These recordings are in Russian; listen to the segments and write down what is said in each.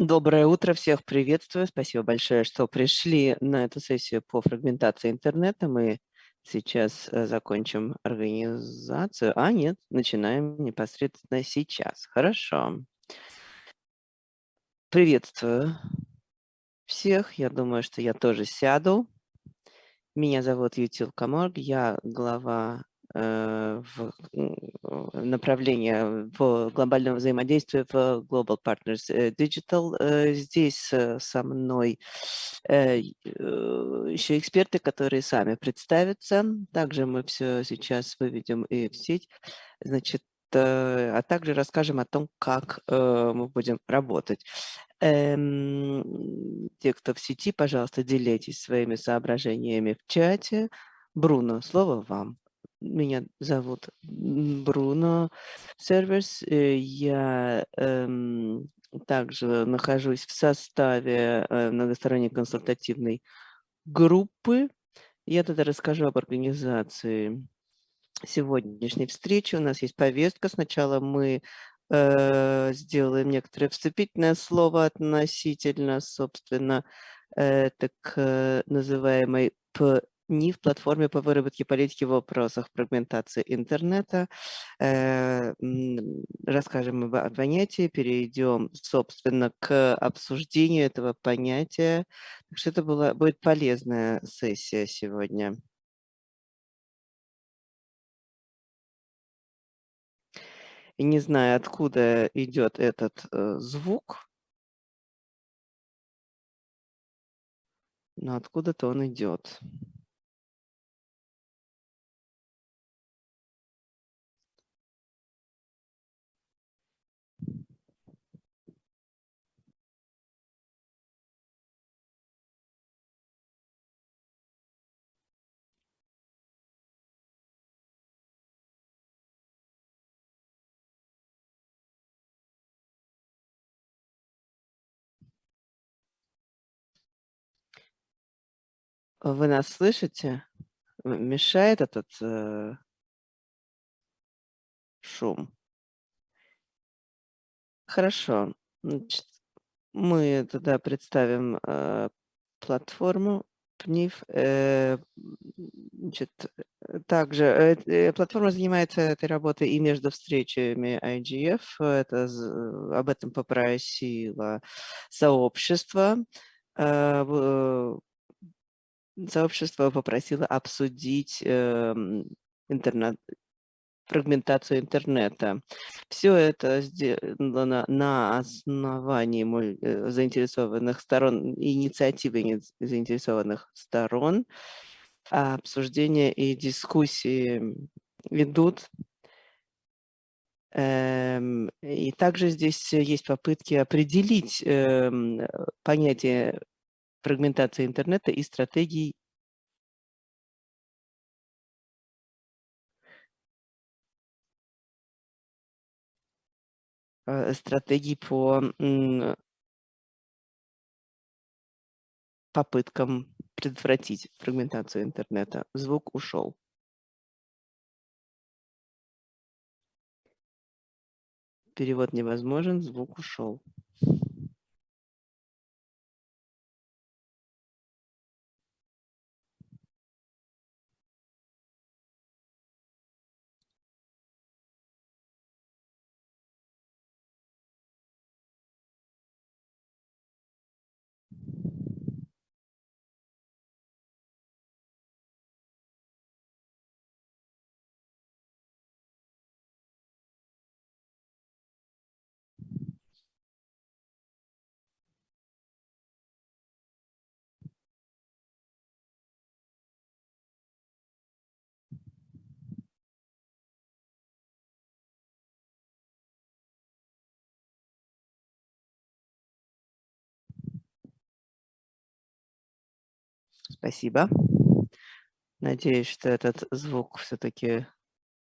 Доброе утро, всех приветствую. Спасибо большое, что пришли на эту сессию по фрагментации интернета. Мы сейчас э, закончим организацию. А, нет, начинаем непосредственно сейчас. Хорошо. Приветствую всех. Я думаю, что я тоже сяду. Меня зовут Ютил Каморг, я глава в направление в глобального взаимодействия в Global Partners э, Digital. Э, здесь со мной еще эксперты, которые сами представятся. Также мы все сейчас выведем и в сеть. Значит, а также расскажем о том, как мы будем работать. Эм, те, кто в сети, пожалуйста, делитесь своими соображениями в чате. Бруно, слово вам. Меня зовут Бруно Серверс. Э, я эм, также нахожусь в составе э, многосторонней консультативной группы. Я тогда расскажу об организации сегодняшней встречи. У нас есть повестка. Сначала мы э, сделаем некоторое вступительное слово относительно, собственно, э, так называемой ни в платформе по выработке политики в вопросах фрагментации интернета. Э, расскажем об понятии, перейдем, собственно, к обсуждению этого понятия. Так что это была, будет полезная сессия сегодня. И не знаю, откуда идет этот э, звук, но откуда-то он идет. Вы нас слышите? Мешает этот э, шум? Хорошо. Значит, мы тогда представим э, платформу ПНИФ. Э, значит, также э, э, платформа занимается этой работой и между встречами IGF. Это, об этом попросило сообщество. Э, сообщество попросило обсудить э, интернет, фрагментацию интернета. Все это сделано на основании э, заинтересованных сторон, инициативы заинтересованных сторон. А обсуждения и дискуссии идут. Эм, и также здесь есть попытки определить эм, понятие фрагментации интернета и стратегий э, стратегий по попыткам предотвратить фрагментацию интернета. Звук ушел. Перевод невозможен, звук ушел. Спасибо. Надеюсь, что этот звук все-таки,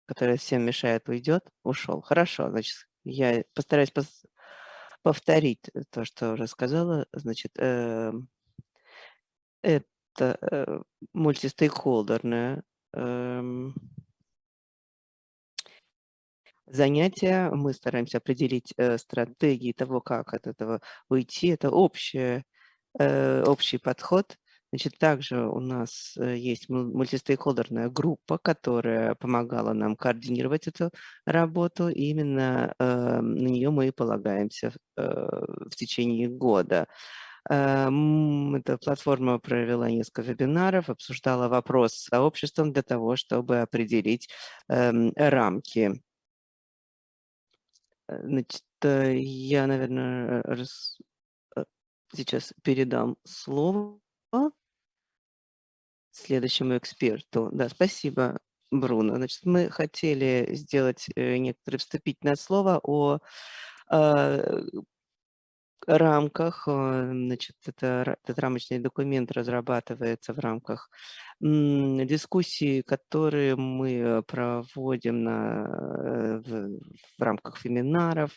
который всем мешает, уйдет. Ушел. Хорошо, значит, я постараюсь пос повторить то, что уже сказала. Значит, э, это э, мультистейкхолдерная э, занятия. Мы стараемся определить э, стратегии того, как от этого уйти. Это общее, э, общий подход. Значит, также у нас э, есть мультистейкхолдерная группа, которая помогала нам координировать эту работу. И именно э, на нее мы и полагаемся э, в течение года. Эм, эта платформа провела несколько вебинаров, обсуждала вопрос с сообществом для того, чтобы определить эм, рамки. Э, значит, э, я, наверное, раз... Э, сейчас передам слово следующему эксперту. Да, спасибо, Бруно. Значит, мы хотели сделать некоторое вступительное слово о рамках, э, значит, это, этот рамочный документ разрабатывается в рамках дискуссий, которые мы проводим на, э, в, в рамках семинаров,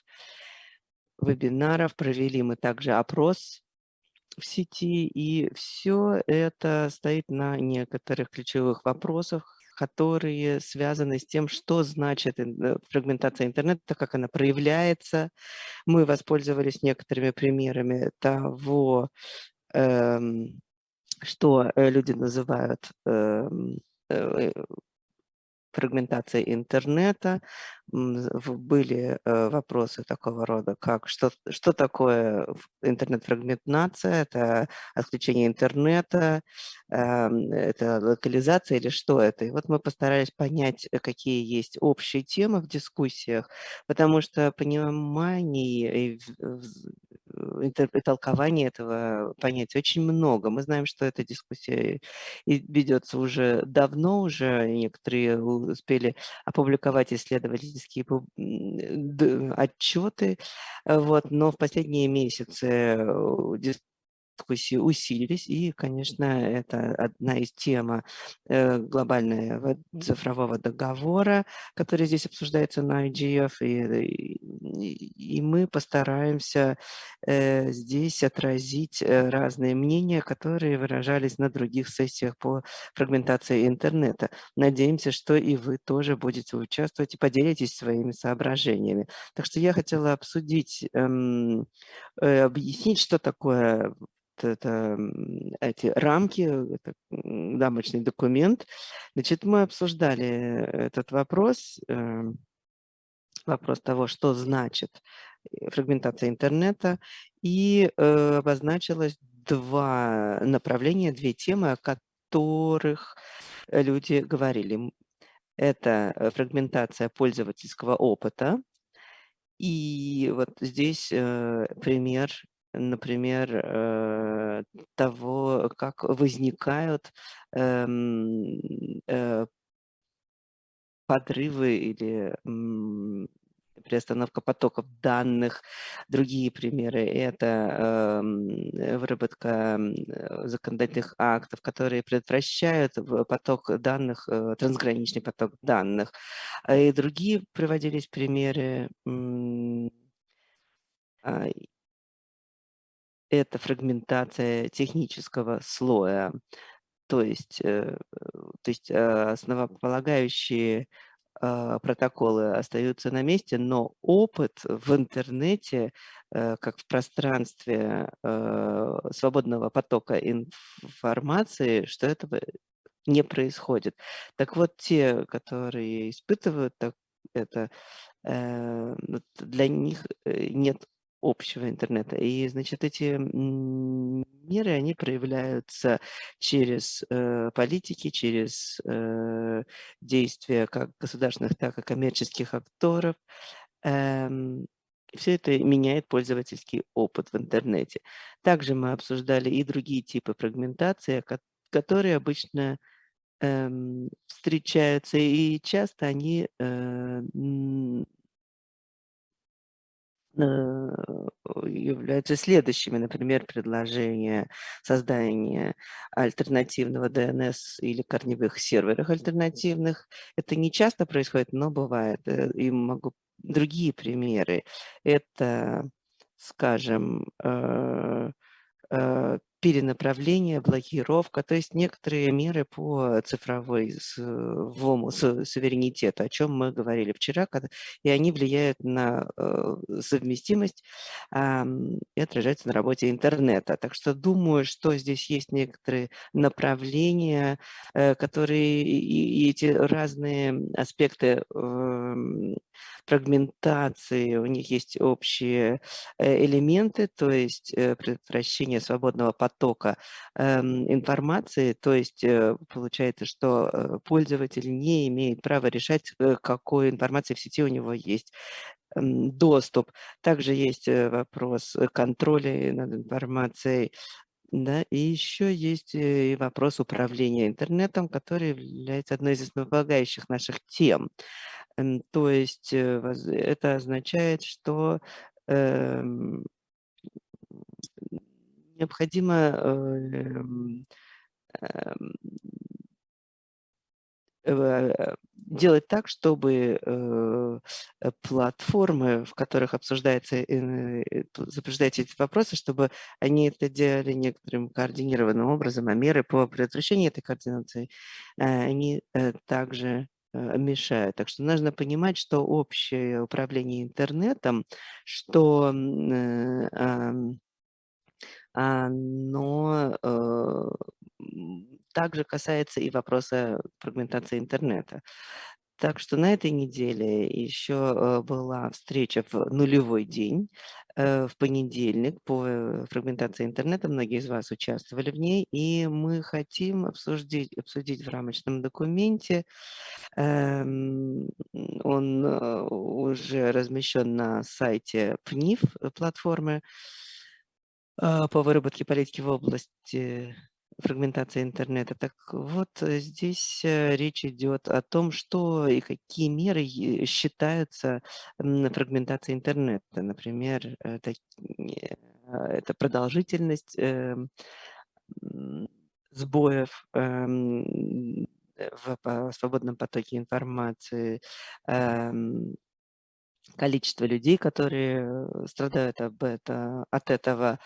вебинаров. Провели мы также опрос в сети, и все это стоит на некоторых ключевых вопросах, которые связаны с тем, что значит э, фрагментация интернета, как она проявляется. Мы воспользовались некоторыми примерами того, эм, что э, люди называют эм, э, фрагментация интернета, были э, вопросы такого рода, как что, что такое интернет-фрагментация, это отключение интернета, эм, это локализация или что это. И вот мы постарались понять, э, какие есть общие темы в дискуссиях, потому что понимание и толкование этого понятия очень много. Мы знаем, что эта дискуссия ведется уже давно, уже некоторые успели опубликовать исследовательские отчеты, вот, но в последние месяцы дискуссии усилились, и, конечно, это одна из тем э, глобального цифрового договора, который здесь обсуждается на IGF, и, и, мы постараемся э, здесь отразить э, разные мнения, которые выражались на других сессиях по фрагментации интернета. Надеемся, что и вы тоже будете участвовать и поделитесь своими соображениями. Так что я хотела обсудить, эм, объяснить, что такое это, эти рамки, это дамочный документ. Значит, мы обсуждали этот вопрос, эм, вопрос того, что значит э, фрагментация интернета, и э, обозначилось два направления, две темы, о которых люди говорили. Это э, фрагментация пользовательского опыта, и вот здесь пример например, э, того, как возникают эм, э, подрывы или приостановка потоков данных. Другие примеры– это э, выработка э, законодательных актов, которые предотвращают поток данных, э, трансграничный поток данных. И другие приводились примеры э, это фрагментация технического слоя. То есть, э, то есть э, основополагающие а, протоколы остаются на месте, но опыт в интернете, э, как в пространстве свободного потока информации, что этого не происходит. Так вот, те, которые испытывают это, для них нет общего интернета. И, значит, эти меры, они проявляются через э, политики, через э, действия как государственных, так и коммерческих акторов. Эм, все это меняет пользовательский опыт в интернете. Также мы обсуждали и другие типы фрагментации, которые обычно эм, встречаются, и часто они э, являются следующими, например, предложение создания альтернативного DNS или корневых серверов альтернативных. Это не часто происходит, но бывает. Э, и могу другие примеры. Это, скажем, э, перенаправление, блокировка, то есть некоторые меры по цифровому суверенитету, о чем мы говорили вчера, и они влияют на э, совместимость и отражаются на работе интернета. Так что думаю, что здесь есть некоторые направления, э, которые и эти разные аспекты эм, фрагментации, у них есть общие э, элементы, то есть предотвращение свободного потока эм, информации, то есть получается, что пользователь не имеет права решать, какой информации в сети у него есть доступ. Также есть э, вопрос э, контроля над информацией, да, и еще есть э, и вопрос управления интернетом, который является одной из основополагающих наших тем. То есть это означает, что эм, необходимо эм, эм, Э, делать так, чтобы э, э, платформы, в которых обсуждается, обсуждаются эти вопросы, чтобы они это делали некоторым координированным образом, а меры по предотвращению этой координации, они также мешают. Так что нужно понимать, что общее управление интернетом, что оно также касается и вопроса фрагментации интернета. Так что на этой неделе еще э, была встреча в нулевой день, э, в понедельник по э, фрагментации интернета. Многие из вас участвовали в ней, и мы хотим обсудить, обсудить в рамочном документе. Эм, он уже размещен на сайте ПНИФ платформы по выработке политики в области фрагментация интернета. Так вот, э, здесь э, речь идет о том, что и какие меры считаются фрагментацией интернета. Например, это, это продолжительность сбоев в свободном потоке информации, количество людей, которые э, страдают об это, от этого,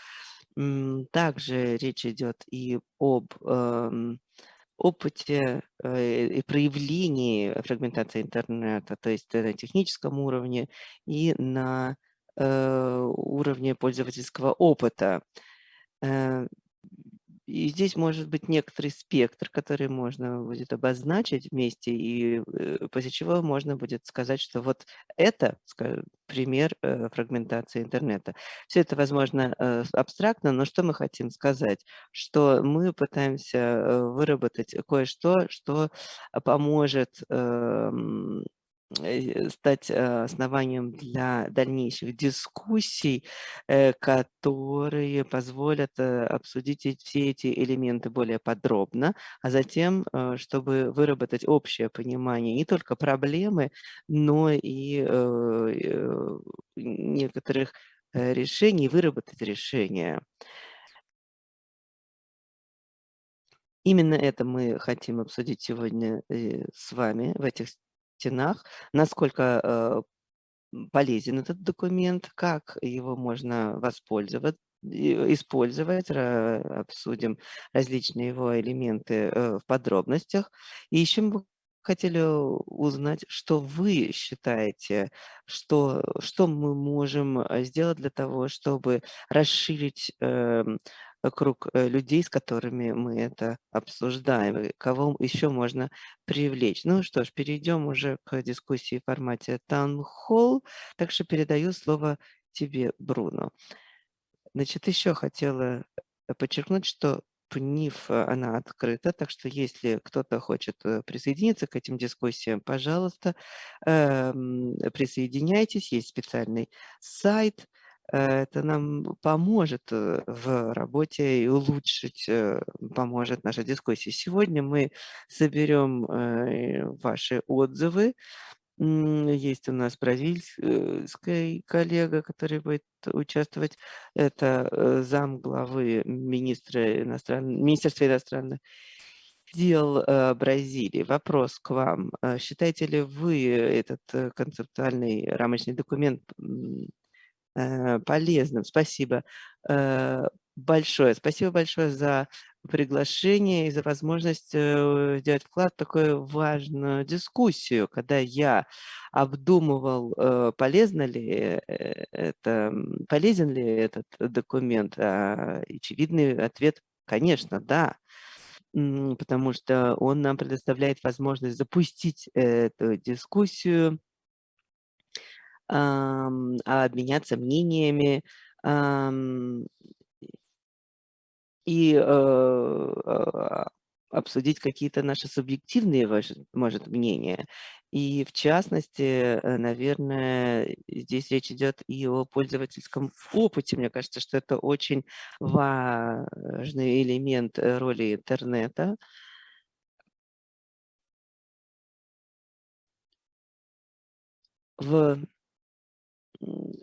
также речь идет и об эм, опыте э, и проявлении фрагментации интернета, то есть на техническом уровне и на э, уровне пользовательского опыта. И здесь может быть некоторый спектр, который можно будет обозначить вместе, и э, после чего можно будет сказать, что вот это скажем, пример э, фрагментации интернета. Все это, возможно, э, абстрактно, но что мы хотим сказать? Что мы пытаемся выработать кое-что, что поможет эм, стать э, основанием для дальнейших дискуссий, э, которые позволят обсудить все эти элементы более подробно, а затем, чтобы выработать общее понимание не только проблемы, но и некоторых решений, выработать решения. Именно это мы хотим обсудить сегодня с вами в этих стенах, насколько э, полезен этот документ, как его можно воспользоваться, использовать, обсудим различные его элементы э, в подробностях. И еще мы хотели узнать, что вы считаете, что, что мы можем э, сделать для того, чтобы расширить эм, круг э, людей, с которыми мы это обсуждаем, кого еще можно привлечь. Ну что ж, перейдем уже к дискуссии в формате Hall. Так что передаю слово тебе, Бруно. Значит, еще хотела э, подчеркнуть, что ПНИФ, э, она открыта, так что если кто-то хочет присоединиться к этим дискуссиям, пожалуйста, эм, присоединяйтесь. Есть специальный сайт, это нам поможет э, в работе и улучшить, э, поможет наша дискуссия. Сегодня мы соберем э, ваши отзывы. Есть у нас бразильский коллега, который будет участвовать. Это зам главы министра иностран... Министерства иностранных дел Бразилии. Вопрос к вам. Считаете ли вы этот концептуальный рамочный документ Э, полезным. Спасибо. Э, большое. Спасибо большое за приглашение и за возможность, э, сделать вклад в такую важную дискуссию. Когда я обдумывал, э, полезно ли, э, это, полезен ли этот документ, а, очевидный ответ, конечно, да. Потому что он нам предоставляет возможность запустить эту дискуссию обменяться мнениями, и, э, а, обсудить какие-то наши субъективные, может, мнения. И в частности, э, наверное, здесь речь идет и о пользовательском опыте. Мне кажется, что это очень важный элемент, э, роли интернета. В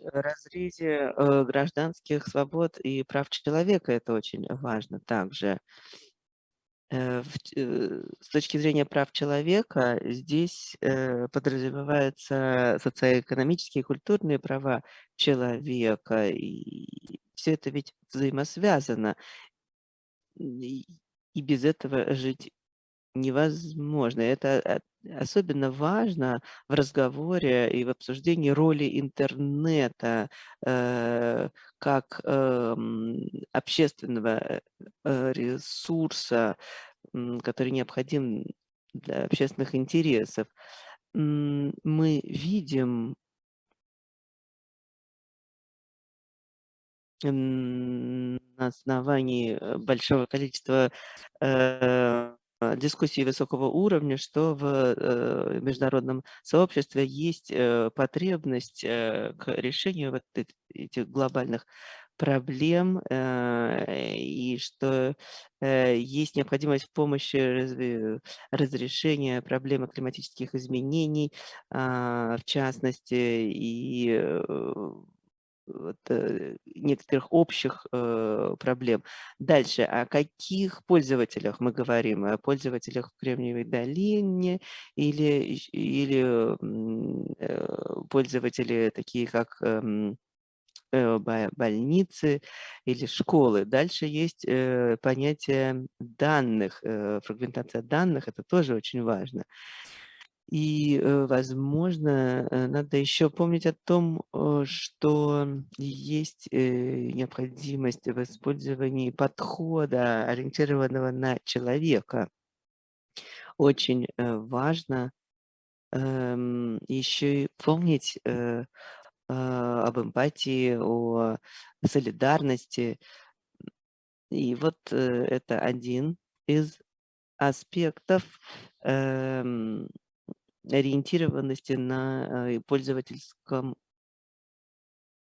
разрезе, э, гражданских свобод и прав человека это очень важно также. Э, э, с точки зрения прав человека здесь, подразумеваются социоэкономические и культурные права человека, и всё это ведь взаимосвязано. И без этого жить невозможно. Это от особенно важно в разговоре и в обсуждении роли интернета, э, как, эм, общественного, э, ресурса, м, который необходим для общественных интересов. Мы видим на основании, э, большого количества, э, дискуссий высокого уровня, что в, э, международном сообществе есть, э, потребность, э, к решению вот эт этих глобальных проблем, э, и что, э, есть необходимость в помощи разрешения проблемы климатических изменений, а, в частности, и, э, вот, э, некоторых общих, э, проблем. Дальше, о каких пользователях мы говорим? О пользователях в Кремниевой долине или или, э, пользователи такие, как, эм, больницы или школы? Дальше есть, понятие данных, фрагментация данных. Это тоже очень важно. И, э, возможно, э, надо еще помнить о том, э, что есть, необходимость в использовании подхода, ориентированного на человека. Очень, важно, эм, еще и помнить, об эмпатии, о солидарности. И вот, это один из аспектов, эм, ориентированности на, э, пользовательском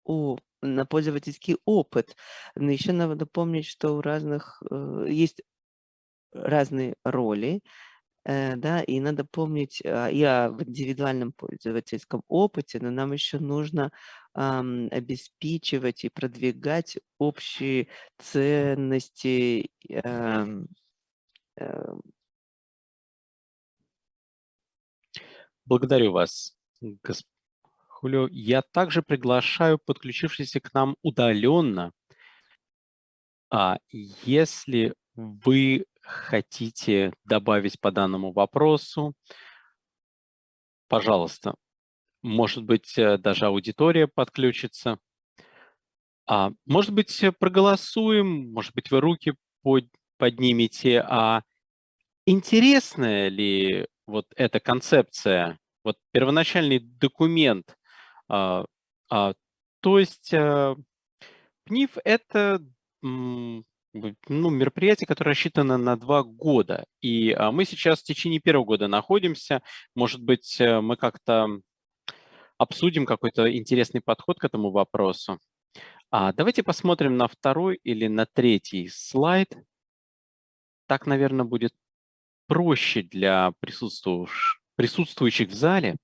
о на пользовательский опыт. Но еще надо помнить, что у разных, э, есть разные роли, э, да, и надо помнить, а, и об индивидуальном пользовательском опыте, но нам еще нужно, обеспечивать и продвигать общие ценности, Благодарю вас, гос Хулио. Я также приглашаю подключившихся к нам удаленно а, если вы хотите добавить по данному вопросу пожалуйста, может быть, э, даже аудитория подключится. А, может быть, проголосуем, может быть, вы руки под поднимете. А интересная ли вот эта концепция, вот первоначальный документ? А, а, то есть, а, ПНИФ- это, ну, мероприятие, которое рассчитано на 2 года. И, а, мы сейчас в течение 1 года находимся. Может быть, э, мы как-то обсудим какой-то интересный подход к этому вопросу. А, давайте посмотрим на 2 или на 3 слайд. Так, наверно, будет проще для присутствующих в зале.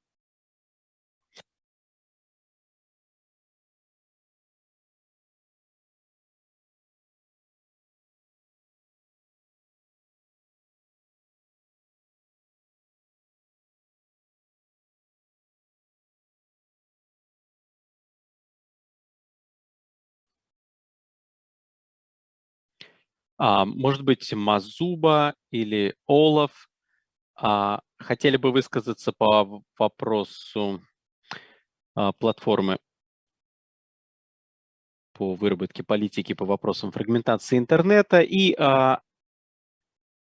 Может быть, Мазуба или Олаф а, хотели бы высказаться по вопросу а, платформы по выработке политики по вопросам фрагментации интернета. И а,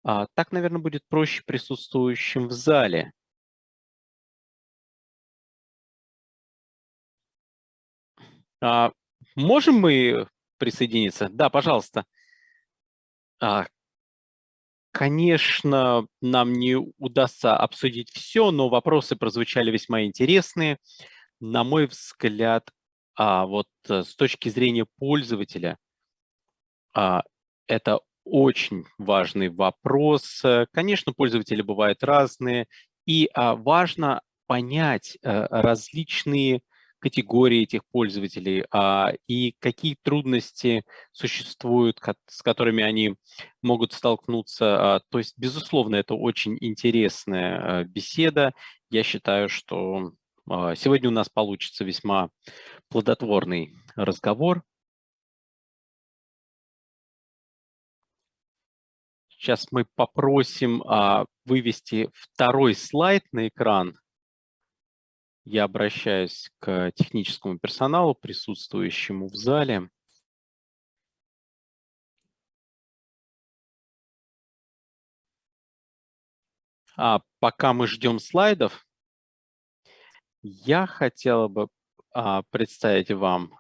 а, так, наверное, будет проще присутствующим в зале. А, можем мы присоединиться? Да, пожалуйста. А, конечно, нам не удастся обсудить все, но вопросы прозвучали весьма интересные. На мой взгляд, а, вот э, с точки зрения пользователя, а, это очень важный вопрос. Э, конечно, пользователи бывают разные, и важно понять а, различные категории этих пользователей а, и какие трудности существуют, с которыми они могут столкнуться. А, то есть, безусловно, это очень интересная а, беседа. Я считаю, что а, сегодня у нас получится весьма плодотворный разговор. Сейчас мы попросим а, вывести второй слайд на экран. Я обращаюсь к техническому персоналу, присутствующему в зале. А пока мы ждем слайдов, я хотела бы а, представить вам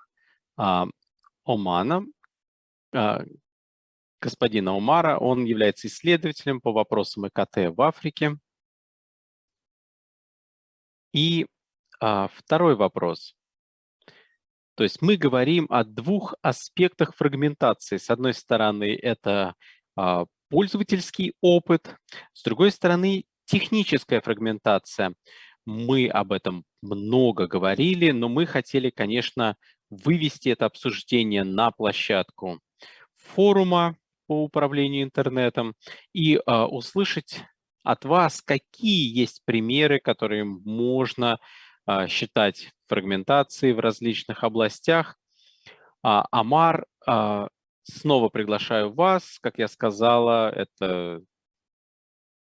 а, Омана, а, господина Умара. Он является исследователем по вопросам ЭКТ в Африке. И а, второй вопрос. То есть мы говорим о двух аспектах фрагментации. С одной стороны, это а, пользовательский опыт, с другой стороны, техническая фрагментация. Мы об этом много говорили, но мы хотели, конечно, вывести это обсуждение на площадку форума по управлению интернетом и э, услышать от вас, какие есть примеры, которые можно считать фрагментацией в различных областях. А, Амар, э, снова приглашаю вас, как я сказала, это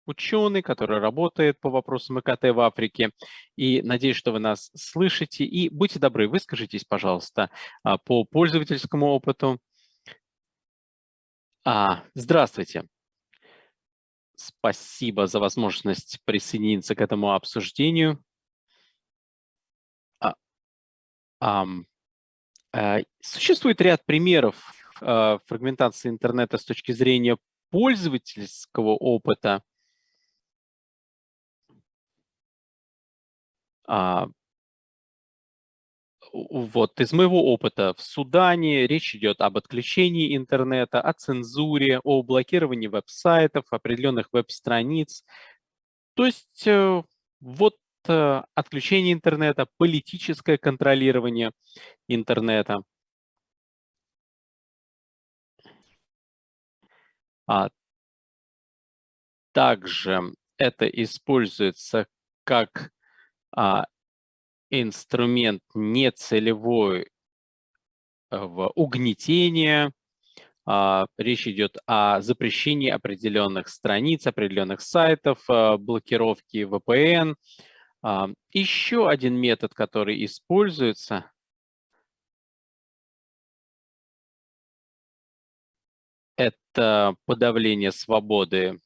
ученый, который работает по вопросам ИКТ в Африке. И надеюсь, что вы нас слышите. И будьте добры, выскажитесь, пожалуйста, по пользовательскому опыту, а, здравствуйте. Спасибо за возможность присоединиться к этому обсуждению. А, а, а, существует ряд примеров а, фрагментации интернета с точки зрения пользовательского опыта. А, вот из моего опыта в Судане речь идет об отключении интернета, о цензуре, о блокировании веб-сайтов, определенных веб-страниц. То есть э, вот отключение интернета, политическое контролирование интернета. А также это используется как а, инструмент нецелевой э, в угнетение. А, речь идет о запрещении определенных страниц, определенных сайтов, э, блокировки VPN. А, еще один метод, который используется, это подавление свободы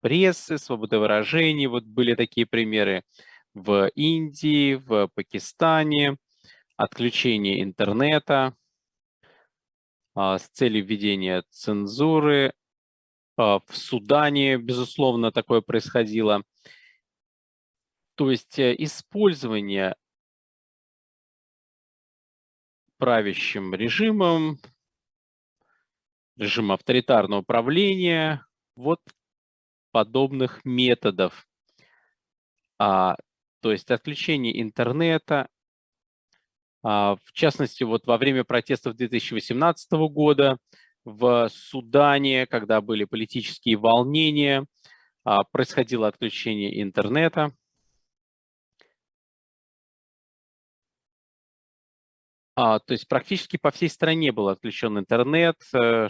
прессы, свободы выражений. Вот были такие примеры в Индии, в Пакистане, отключение интернета а, с целью введения цензуры. А, в Судане, безусловно, такое происходило. То есть э, использование правящим режимом, режим авторитарного управления, вот подобных методов. А, то есть отключение интернета. А, в частности, вот во время протестов 2018 года в Судане, когда были политические волнения, а, происходило отключение интернета. А, то есть практически по всей стране был отключен интернет. Э,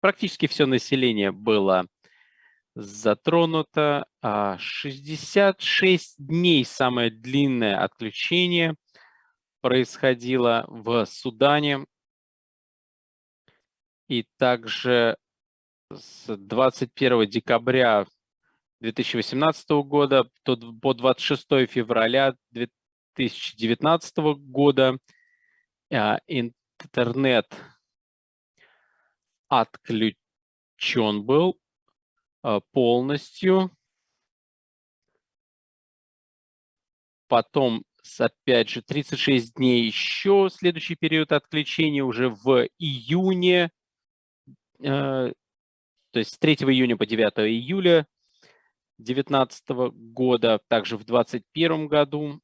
практически все население было затронуто. 66 а, дней самое длинное отключение происходило в Судане. И также с 21 декабря 2018 года по 26 февраля 2019 года а, интернет отключен был а, полностью. Потом, опять же, 36 дней еще следующий период отключения уже в июне, а, то есть с 3 июня по 9 июля 2019 года, также в 2021 году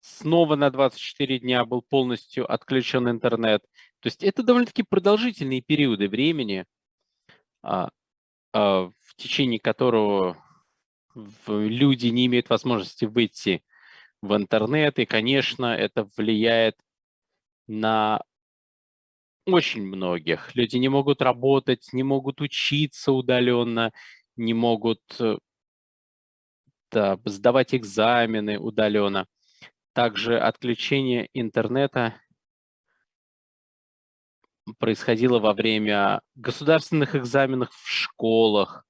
снова на 24 дня был полностью отключен интернет. То есть это довольно-таки продолжительные периоды времени, а, а, в течение которого люди не имеют возможности выйти в интернет. И, конечно, это влияет на очень многих. Люди не могут работать, не могут учиться удаленно, не могут э, да, сдавать экзамены удаленно. Также отключение интернета происходило во время государственных экзаменов в школах,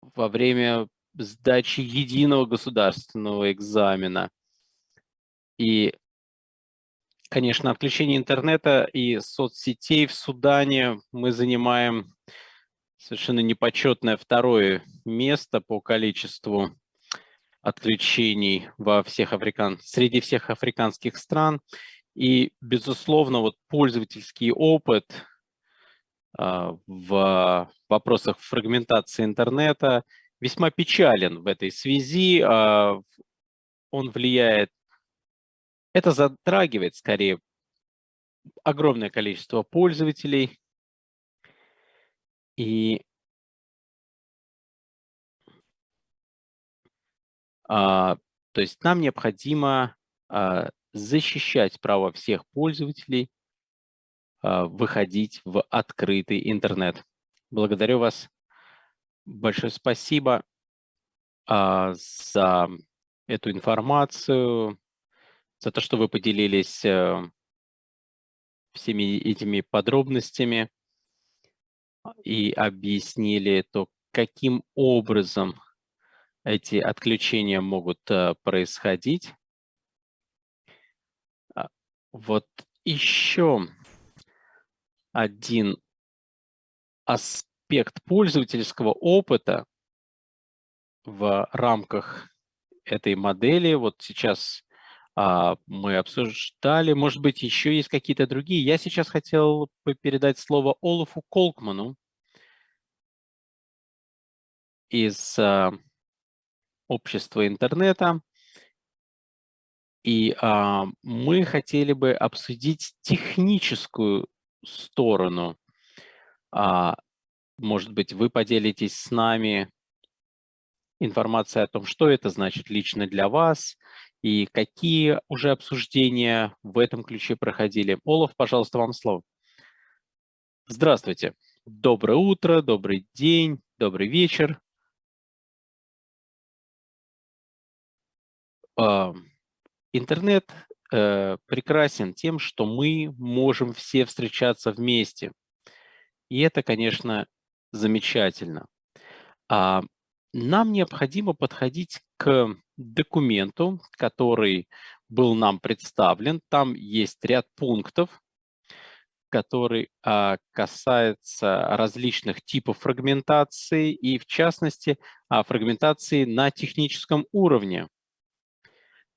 во время сдачи единого государственного экзамена. И, конечно, отключение интернета и соцсетей в Судане мы занимаем совершенно непочетное второе место по количеству отключений во всех африкан... среди всех африканских стран. И, безусловно, вот пользовательский опыт э, в вопросах фрагментации интернета весьма печален в этой связи. Э, он влияет, это затрагивает скорее огромное количество пользователей. И то есть нам необходимо а, защищать право всех пользователей а, выходить в открытый интернет. Благодарю вас. Большое спасибо за эту информацию, за то, что вы поделились э, всеми этими подробностями и объяснили то, каким образом эти отключения могут э, происходить. А, вот еще один аспект пользовательского опыта в рамках этой модели. Вот сейчас а, мы обсуждали, может быть, еще есть какие-то другие. Я сейчас хотел передать слово Олафу Колкману из общества интернета. И а, мы хотели бы обсудить техническую сторону. А, может быть, вы поделитесь с нами информацией о том, что это значит лично для вас и какие уже обсуждения в этом ключе проходили. Олаф, пожалуйста, вам слово. Здравствуйте. Доброе утро, добрый день, добрый вечер. Интернет э, прекрасен тем, что мы можем все встречаться вместе. И это, конечно, замечательно. А нам необходимо подходить к документу, который был нам представлен. Там есть ряд пунктов, который а, касается различных типов фрагментации и, в частности, фрагментации на техническом уровне.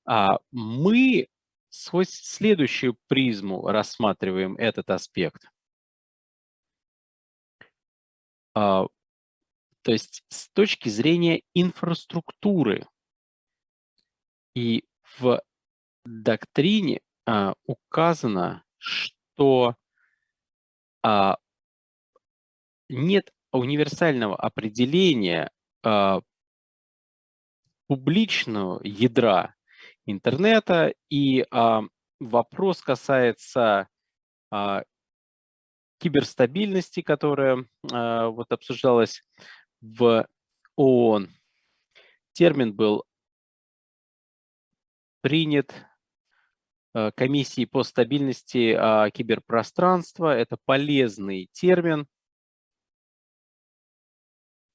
А, мы сквозь следующую призму рассматриваем этот аспект. А, то есть с точки зрения инфраструктуры. И в доктрине а, указано, что нет универсального определения публичного ядра интернета. И а, вопрос касается а, киберстабильности, которая а, вот обсуждалась в ООН. Термин был принят а, комиссией по стабильности а, киберпространства. Это полезный термин.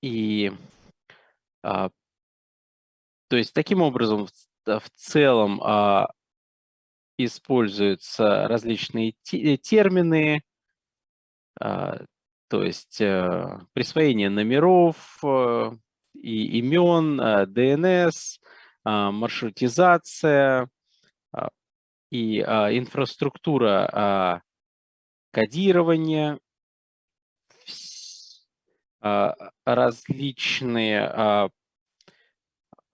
И а, то есть таким образом в, целом а, используются различные термины, а, то есть а, присвоение номеров а, и имен, а, DNS, а, маршрутизация а, и а, инфраструктура а, кодирования, а, различные а,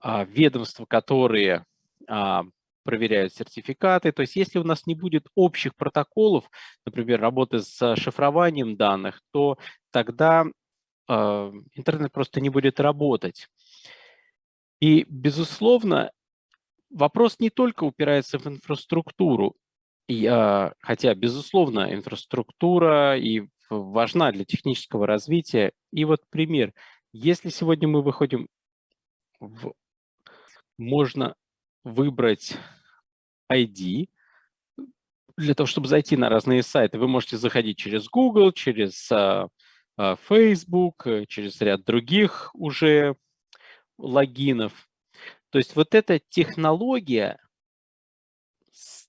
ведомства, которые а, проверяют сертификаты. То есть если у нас не будет общих протоколов, например, работы с шифрованием данных, то тогда а, интернет просто не будет работать. И, безусловно, вопрос не только упирается в инфраструктуру, и, хотя, безусловно, инфраструктура и важна для технического развития. И вот пример. Если сегодня мы выходим в можно выбрать ID. Для того, чтобы зайти на разные сайты, вы можете заходить через Google, через uh, uh, Facebook, э, через ряд других уже логинов. То есть вот эта технология,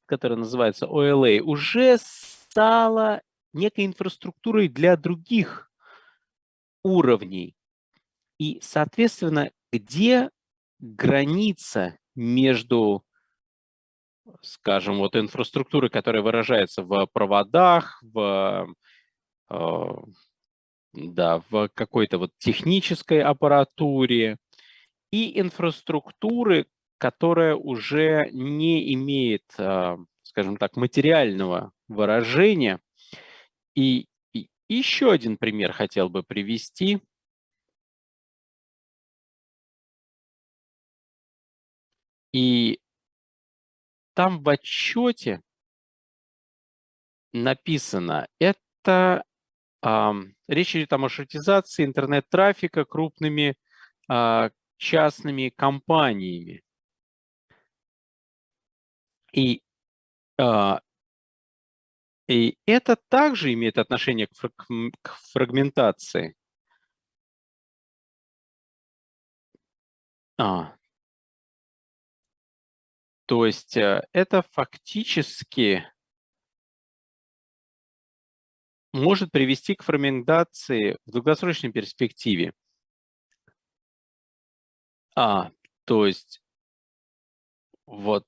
которая называется OLA, уже стала некой инфраструктурой для других уровней. И, соответственно, где граница между, скажем, вот инфраструктурой, которая выражается в проводах, в, э, да, в какой-то вот технической аппаратуре и инфраструктуры, которая уже не имеет, э, скажем так, материального выражения. И, и еще один пример хотел бы привести. И там в отчете написано, это а, речь идет о маршрутизации интернет-трафика крупными а, частными компаниями. И, а, и это также имеет отношение к, фраг, к фрагментации. А, то есть э, это фактически может привести к фрагментации в долгосрочной перспективе. А, то есть вот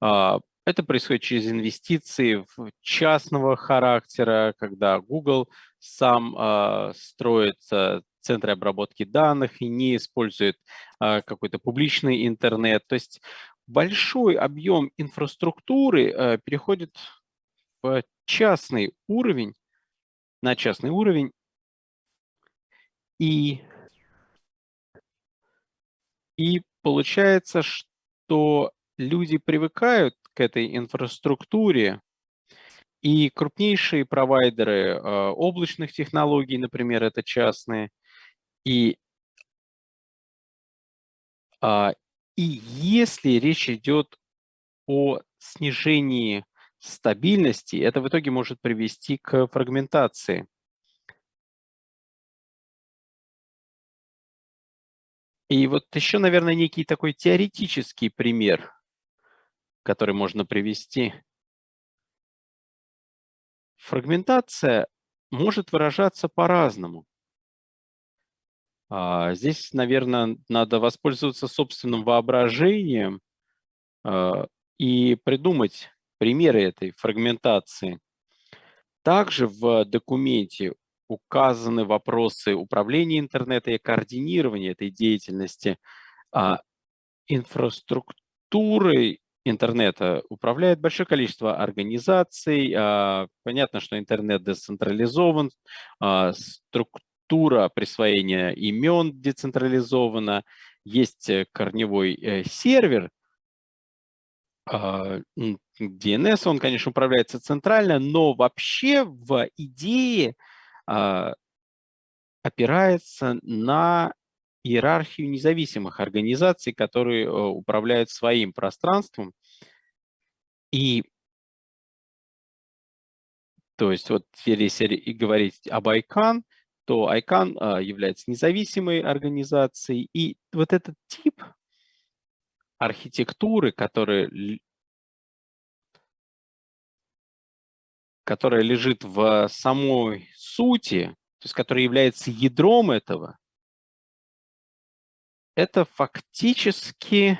а, это происходит через инвестиции в частного характера, когда Google сам а, строит а, центры обработки данных и не использует а, какой-то публичный интернет. То есть большой объем инфраструктуры э, переходит в частный уровень, на частный уровень, и, и получается, что люди привыкают к этой инфраструктуре, и крупнейшие провайдеры э, облачных технологий, например, это частные, и, э, и если речь идет о снижении стабильности, это в итоге может привести к фрагментации. И вот еще, наверное, некий такой теоретический пример, который можно привести. Фрагментация может выражаться по-разному. А, здесь, наверное, надо воспользоваться собственным воображением а, и придумать примеры этой фрагментации. Также в документе указаны вопросы управления интернетом и координирования этой деятельности. А инфраструктурой интернета управляет большое количество организаций. Понятно, что интернет децентрализован, структура структура присвоения имен децентрализована, есть э, корневой э, сервер, А, DNS, он, конечно, управляется центрально, но вообще в идее а, опирается на иерархию независимых организаций, которые э, управляют своим пространством. И то есть вот если говорить об ICANN, то ICANN а, является независимой организацией, и вот этот тип архитектуры, который, которая лежит в самой сути, то есть которая является ядром этого, это фактически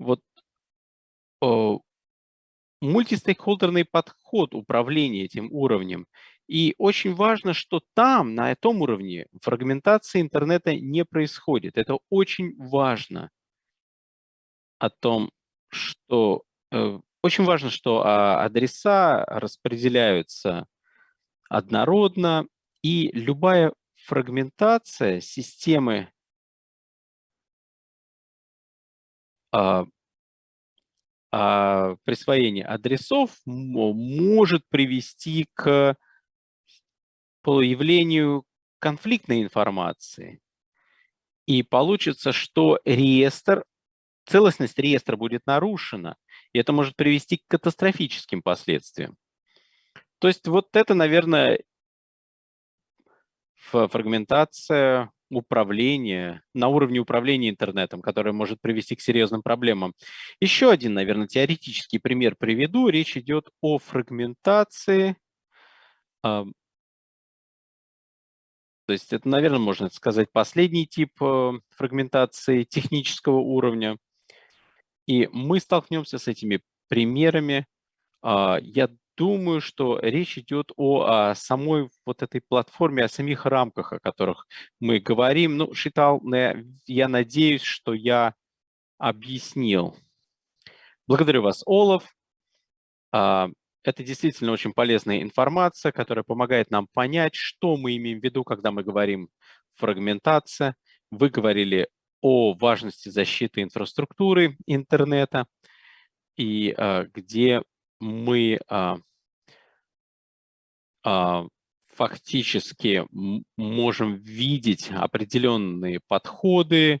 вот мультистейкхолдерный подход управления этим уровнем. И очень важно, что там, на этом уровне, фрагментация интернета не происходит. Это очень важно о том, что... Э, очень важно, что а, адреса распределяются однородно, и любая фрагментация системы а, а, присвоение адресов может привести к появлению конфликтной информации. И получится, что реестр, целостность реестра будет нарушена, и это может привести к катастрофическим последствиям. То есть вот это, наверное, фрагментация управления, на уровне управления интернетом, которое может привести к серьезным проблемам. Еще один, наверное, теоретический пример приведу. Речь идет о фрагментации. То есть это, наверное, можно сказать, последний тип э, фрагментации технического уровня. И мы столкнемся с этими примерами. А, я думаю, что речь идет о, самой вот этой платформе, о самих рамках, о которых мы говорим. Ну, Шитал, я надеюсь, что я объяснил. Благодарю вас, Олаф. Это действительно очень полезная информация, которая помогает нам понять, что мы имеем в виду, когда мы говорим фрагментация. Вы говорили о важности защиты инфраструктуры интернета, и а, где мы а, а, фактически можем видеть определенные подходы,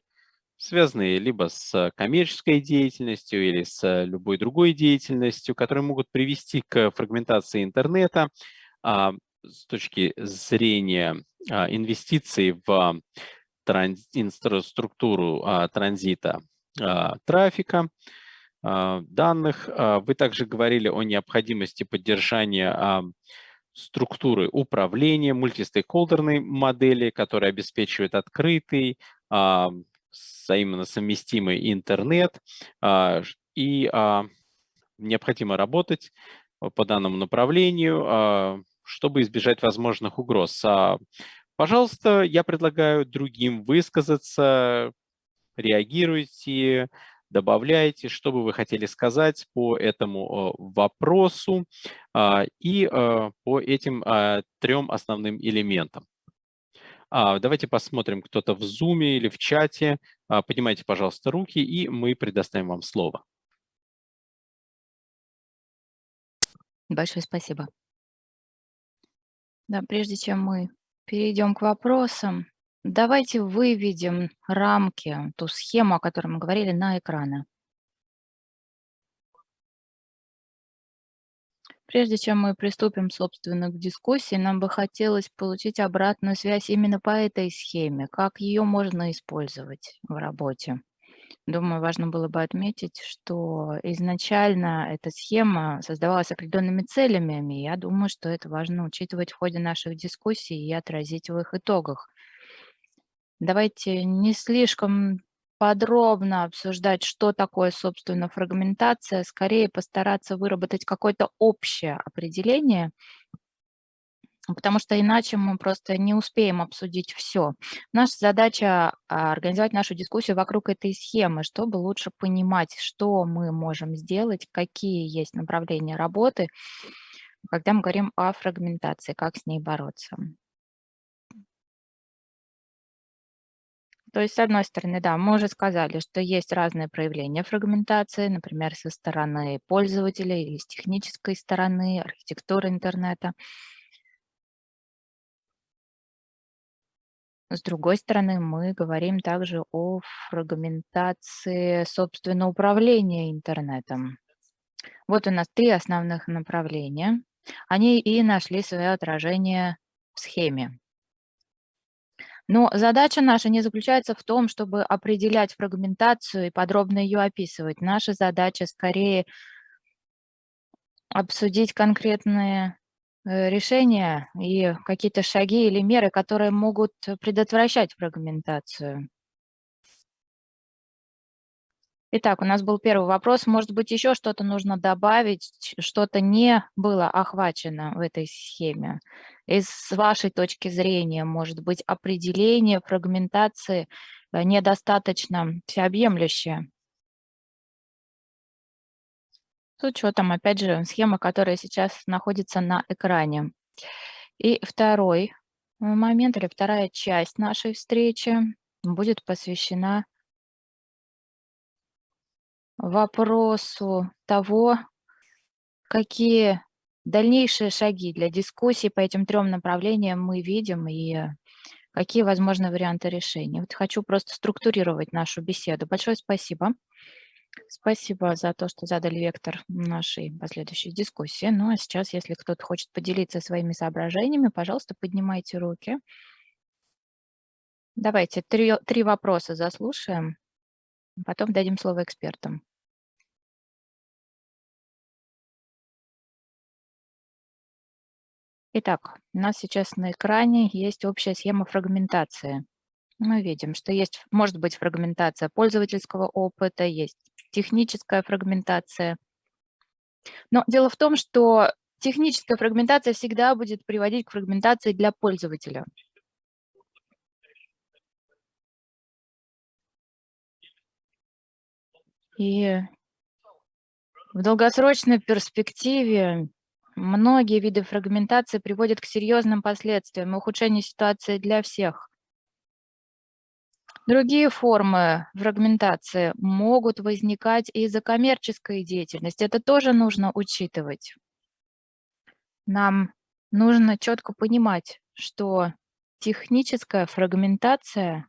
связанные либо с коммерческой деятельностью или с любой другой деятельностью, которые могут привести к фрагментации интернета а, с точки зрения а, инвестиций в транз, инфраструктуру а, транзита трафика, данных. Вы также говорили о необходимости поддержания структуры управления, мультистейкхолдерной модели, которая обеспечивает открытый, взаимно совместимый интернет. А, и а, необходимо работать по данному направлению, а, чтобы избежать возможных угроз. А, пожалуйста, я предлагаю другим высказаться, реагируйте, добавляйте, что бы вы хотели сказать по этому вопросу а, и а, по этим а, трем основным элементам. Давайте посмотрим, кто-то в Zoom или в чате. Поднимайте, пожалуйста, руки, и мы предоставим вам слово. Большое спасибо. Да, прежде чем мы перейдем к вопросам, Давайте выведем рамки, ту схему, о которой мы говорили, на экраны. Прежде чем мы приступим, собственно, к дискуссии, нам бы хотелось получить обратную связь именно по этой схеме, как ее можно использовать в работе. Думаю, важно было бы отметить, что изначально эта схема создавалась определенными целями, и я думаю, что это важно учитывать в ходе наших дискуссий и отразить в их итогах. Давайте не слишком подробно обсуждать, что такое, собственно, фрагментация, скорее постараться выработать какое-то общее определение, потому что иначе мы просто не успеем обсудить все. Наша задача а, организовать нашу дискуссию вокруг этой схемы, чтобы лучше понимать, что мы можем сделать, какие есть направления работы, когда мы говорим о фрагментации, как с ней бороться. То есть, с одной стороны, да, мы уже сказали, что есть разные проявления фрагментации, например, со стороны пользователя или с технической стороны, архитектуры интернета. С другой стороны, мы говорим также о фрагментации, собственно, управления интернетом. Вот у нас три основных направления. Они и нашли свое отражение в схеме. Но задача наша не заключается в том, чтобы определять фрагментацию и подробно ее описывать. Наша задача скорее обсудить конкретные э, решения и какие-то шаги или меры, которые могут предотвращать фрагментацию. Итак, у нас был первый вопрос. Может быть, еще что-то нужно добавить, что-то не было охвачено в этой схеме? И с вашей точки зрения, может быть, определение фрагментации э, недостаточно всеобъемлющее? С учетом, опять же, схемы, которая сейчас находится на экране. И второй э, момент или вторая часть нашей встречи будет посвящена вопросу того, какие дальнейшие шаги для дискуссии по этим трем направлениям мы видим и какие возможны варианты решения. Вот хочу просто структурировать нашу беседу. Большое спасибо. Спасибо за то, что задали вектор нашей последующей дискуссии. Ну а сейчас, если кто-то хочет поделиться своими соображениями, пожалуйста, поднимайте руки. Давайте три, три вопроса заслушаем, потом дадим слово экспертам. Итак, у нас сейчас на экране есть общая схема фрагментации. Мы видим, что есть, может быть фрагментация пользовательского опыта, есть техническая фрагментация. Но дело в том, что техническая фрагментация всегда будет приводить к фрагментации для пользователя. И в долгосрочной перспективе Многие виды фрагментации приводят к серьезным последствиям и ухудшению ситуации для всех. Другие формы фрагментации могут возникать из-за коммерческой деятельности. Это тоже нужно учитывать. Нам нужно четко понимать, что техническая фрагментация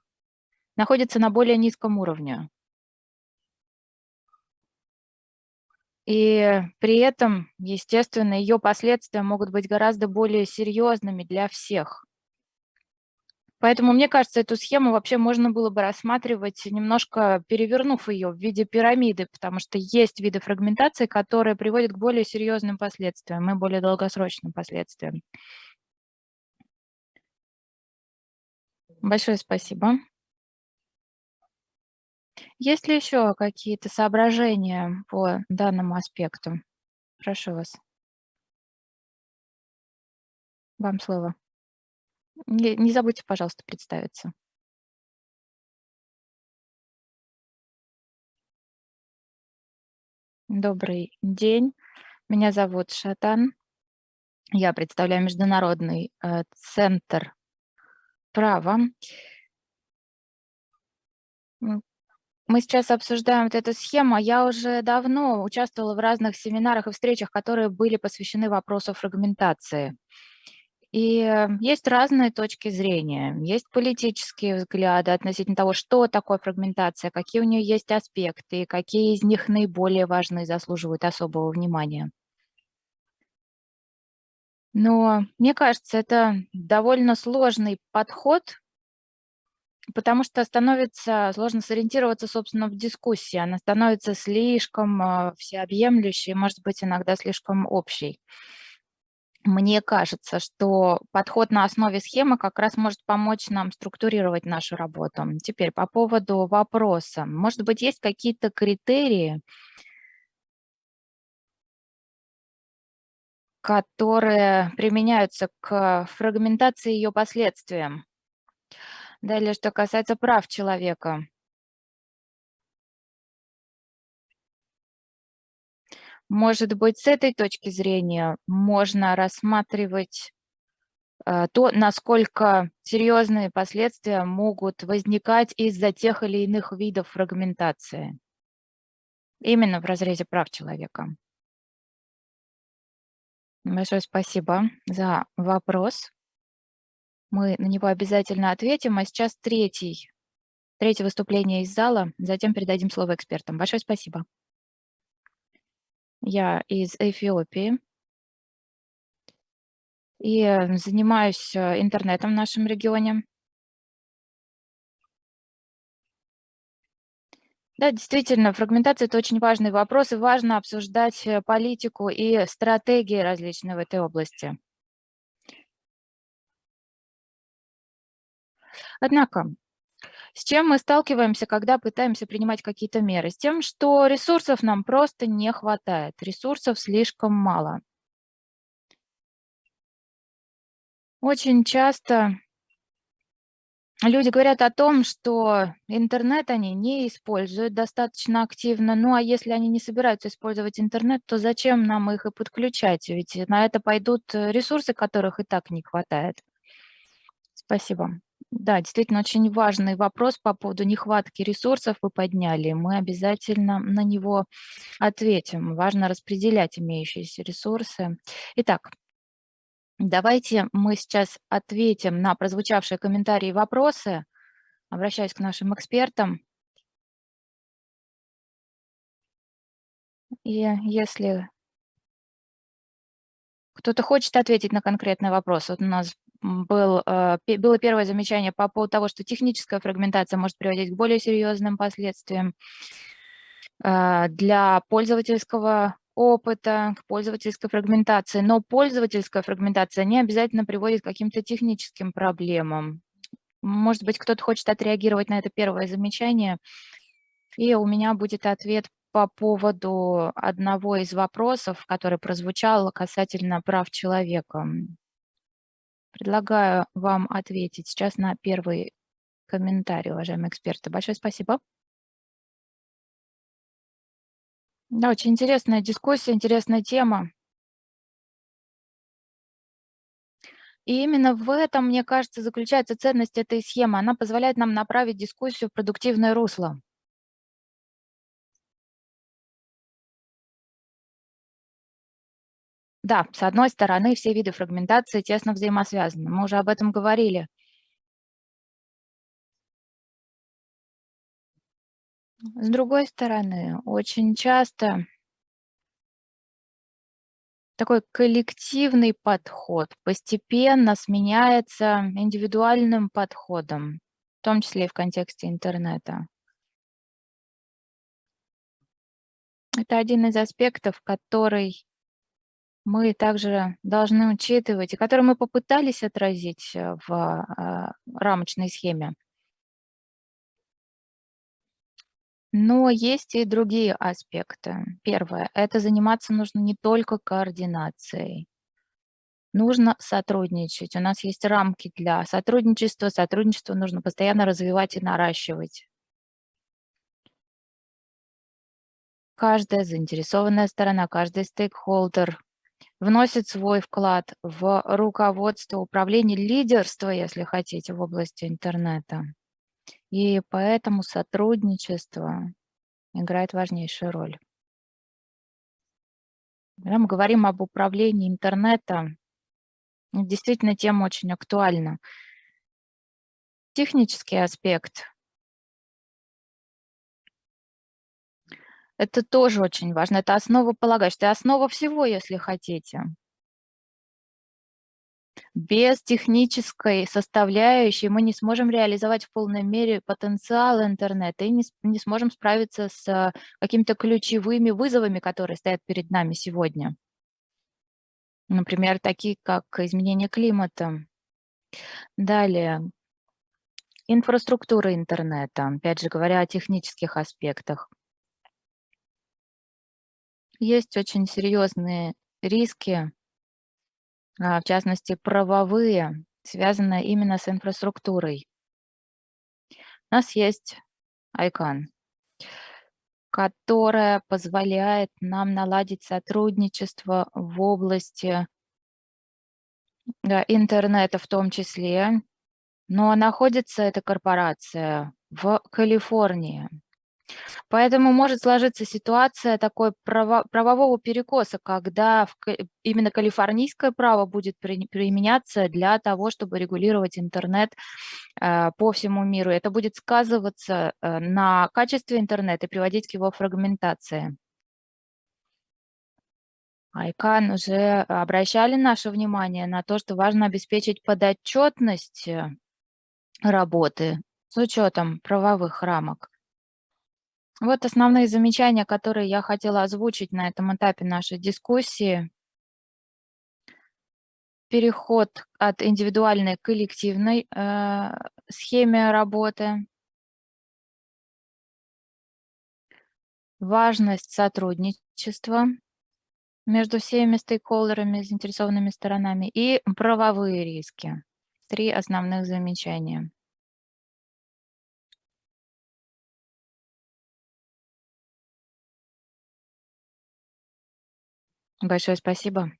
находится на более низком уровне. И при этом, естественно, ее последствия могут быть гораздо более серьезными для всех. Поэтому, мне кажется, эту схему вообще можно было бы рассматривать, немножко перевернув ее в виде пирамиды, потому что есть виды фрагментации, которые приводят к более серьезным последствиям и более долгосрочным последствиям. Большое спасибо. Есть ли еще какие-то соображения по данному аспекту? Прошу вас. Вам слово. Не, не забудьте, пожалуйста, представиться. Добрый день. Меня зовут Шатан. Я представляю Международный э, центр права. Мы сейчас обсуждаем вот эту схему. Я уже давно участвовала в разных семинарах и встречах, которые были посвящены вопросу фрагментации. И э, есть разные точки зрения. Есть политические взгляды относительно того, что такое фрагментация, какие у нее есть аспекты, какие из них наиболее важны и заслуживают особого внимания. Но мне кажется, это довольно сложный подход Потому что становится сложно сориентироваться, собственно, в дискуссии. Она становится слишком а, всеобъемлющей, может быть, иногда слишком общей. Мне кажется, что подход на основе схемы как раз может помочь нам структурировать нашу работу. Теперь по поводу вопроса. Может быть, есть какие-то критерии, которые применяются к фрагментации ее последствиям? Далее, что касается прав человека. Может быть, с этой точки зрения можно рассматривать э, то, насколько серьезные последствия могут возникать из-за тех или иных видов фрагментации. Именно в разрезе прав человека. Большое спасибо за вопрос. Мы на него обязательно ответим. А сейчас третий, третье выступление из зала, затем передадим слово экспертам. Большое спасибо. Я из Эфиопии и э, занимаюсь э, интернетом в нашем регионе. Да, действительно, фрагментация– это очень важный вопрос, и важно обсуждать э, политику и стратегии различные в этой области. Однако, с чем мы сталкиваемся, когда пытаемся принимать какие-то меры? С тем, что ресурсов нам просто не хватает, ресурсов слишком мало. Очень часто люди говорят о том, что интернет они не используют достаточно активно. Ну а если они не собираются использовать интернет, то зачем нам их и подключать? Ведь на это пойдут ресурсы, которых и так не хватает. Спасибо. Да, действительно, очень важный вопрос по поводу нехватки ресурсов вы подняли. Мы обязательно на него ответим. Важно распределять имеющиеся ресурсы. Итак, давайте мы сейчас ответим на прозвучавшие комментарии и вопросы. Обращаюсь к нашим экспертам. И если кто-то хочет ответить на конкретный вопрос, вот у нас был, э, было первое замечание по поводу того, что техническая фрагментация может приводить к более серьезным последствиям э, для пользовательского опыта, к пользовательской фрагментации. Но пользовательская фрагментация не обязательно приводит к каким-то техническим проблемам. Может быть, кто-то хочет отреагировать на это первое замечание, и у меня будет ответ по поводу одного из вопросов, который прозвучал касательно прав человека. Предлагаю вам ответить сейчас на первый комментарий, уважаемые эксперты. Большое спасибо. Да, очень интересная дискуссия, интересная тема. И именно в этом, мне кажется, заключается ценность этой схемы. Она позволяет нам направить дискуссию в продуктивное русло. Да, с одной стороны, все виды фрагментации тесно взаимосвязаны. Мы уже об этом говорили. С другой стороны, очень часто такой коллективный подход постепенно сменяется индивидуальным подходом, в том числе и в контексте интернета. Это один из аспектов, который мы также должны учитывать, и которые мы попытались отразить э, в а, рамочной схеме. Но есть и другие аспекты. Первое – это заниматься нужно не только координацией. Нужно сотрудничать. У нас есть рамки для сотрудничества. Сотрудничество нужно постоянно развивать и наращивать. Каждая заинтересованная сторона, каждый стейкхолдер вносит свой вклад в руководство, управление, лидерство, если хотите, в области интернета. И поэтому сотрудничество играет важнейшую роль. Когда мы говорим об управлении интернетом, действительно тема очень актуальна. Технический аспект Это тоже очень важно. Это основополагающее, это основа всего, если хотите. Без технической составляющей мы не сможем реализовать в полной мере потенциал интернета и не, не сможем справиться с какими-то ключевыми вызовами, которые стоят перед нами сегодня. Например, такие как изменение климата. Далее, инфраструктура интернета, опять же говоря о технических аспектах. Есть очень серьезные риски, а, в частности, правовые, связанные именно с инфраструктурой. У нас есть ICANN, которая позволяет нам наладить сотрудничество в области Да, интернета в том числе. Но находится эта корпорация в Калифорнии. Поэтому может сложиться ситуация такой право правового перекоса, когда в именно калифорнийское право будет при применяться для того, чтобы регулировать интернет, э, по всему миру. Это будет сказываться, э, на качестве интернета и приводить к его фрагментации. ICANN уже обращали наше внимание на то, что важно обеспечить подотчетность э, работы с учетом правовых рамок. Вот основные замечания, которые я хотела озвучить на этом этапе нашей дискуссии. Переход от индивидуальной к коллективной э, схеме работы. Важность сотрудничества между всеми стейкхолдерами, заинтересованными сторонами и правовые риски. Три основных замечания. Большое спасибо.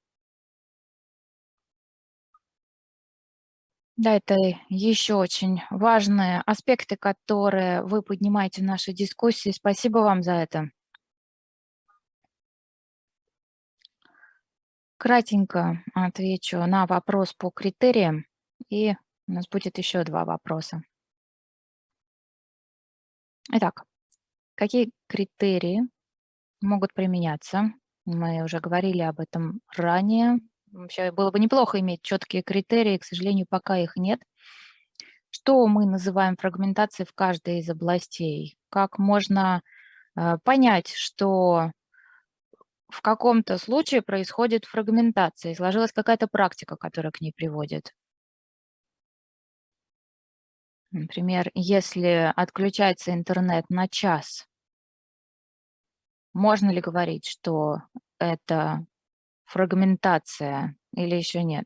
Да, это еще очень важные аспекты, которые вы поднимаете в нашей дискуссии. Спасибо вам за это. Кратенько отвечу на вопрос по критериям, и у нас будет еще два вопроса. Итак, какие критерии могут применяться мы уже говорили об этом ранее. Вообще было бы неплохо иметь четкие критерии, к сожалению, пока их нет. Что мы называем фрагментацией в каждой из областей? Как можно э, понять, что в каком-то случае происходит фрагментация, и сложилась какая-то практика, которая к ней приводит? Например, если отключается интернет на час, можно ли говорить, что это фрагментация или еще нет?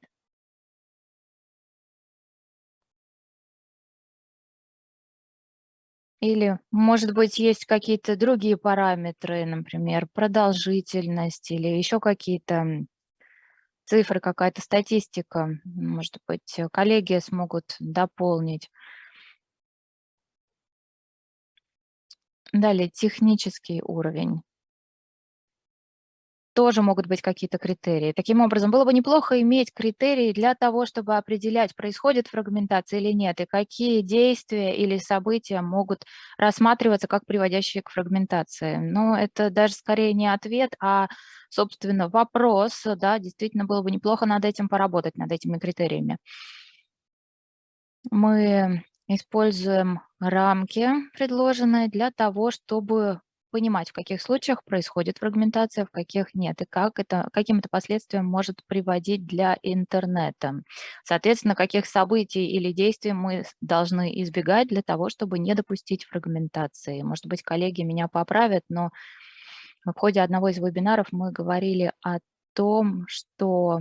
Или, может быть, есть какие-то другие параметры, например, продолжительность или еще какие-то цифры, какая-то статистика. Может быть, коллеги смогут дополнить. Далее, технический уровень тоже могут быть какие-то критерии. Таким образом, было бы неплохо иметь критерии для того, чтобы определять, происходит фрагментация или нет, и какие действия или события могут рассматриваться как приводящие к фрагментации. Но это даже скорее не ответ, а, собственно, вопрос. Да, действительно, было бы неплохо над этим поработать, над этими критериями. Мы используем рамки, предложенные для того, чтобы понимать, в каких случаях происходит фрагментация, в каких нет, и как это, каким это последствиям может приводить для интернета. Соответственно, каких событий или действий мы должны избегать для того, чтобы не допустить фрагментации. Может быть, коллеги меня поправят, но в ходе одного из вебинаров мы говорили о том, что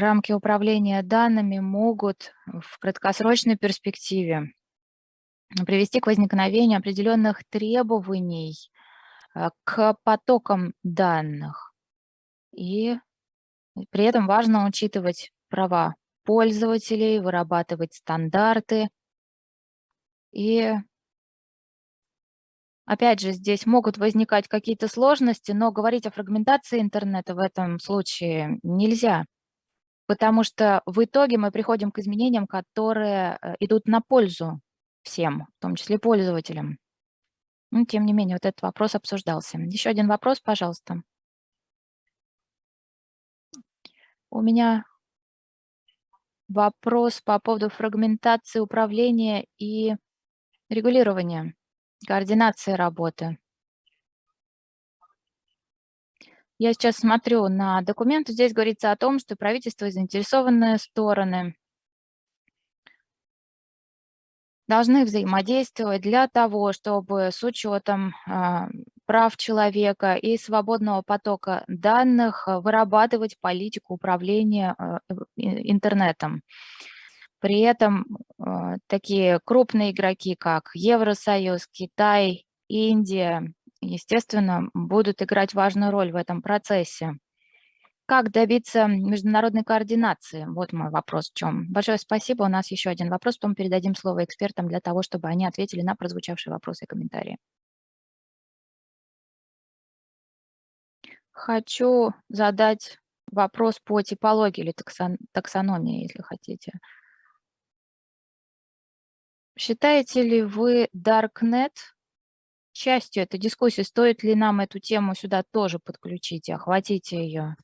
рамки управления данными могут в краткосрочной перспективе привести к возникновению определенных требований э, к потокам данных. И при этом важно учитывать права пользователей, вырабатывать стандарты. И опять же, здесь могут возникать какие-то сложности, но говорить о фрагментации интернета в этом случае нельзя, потому что в итоге мы приходим к изменениям, которые э, идут на пользу всем, в том числе пользователям. Но, тем не менее, вот этот вопрос обсуждался. Еще один вопрос, пожалуйста. У меня вопрос по поводу фрагментации управления и регулирования, координации работы. Я сейчас смотрю на документ, здесь говорится о том, что правительство и заинтересованные стороны должны взаимодействовать для того, чтобы с учетом а, прав человека и свободного потока данных а, вырабатывать политику управления а, интернетом. При этом такие крупные игроки, как Евросоюз, Китай, Индия естественно, будут играть важную роль в этом процессе. Как добиться международной координации? Вот мой вопрос в чем. Большое спасибо. У нас еще один вопрос, потом передадим слово экспертам для того, чтобы они ответили на прозвучавшие вопросы и комментарии. Хочу задать вопрос по типологии или таксон, таксономии, если хотите. Считаете ли вы Darknet частью этой дискуссии? Стоит ли нам эту тему сюда тоже подключить и охватить ее?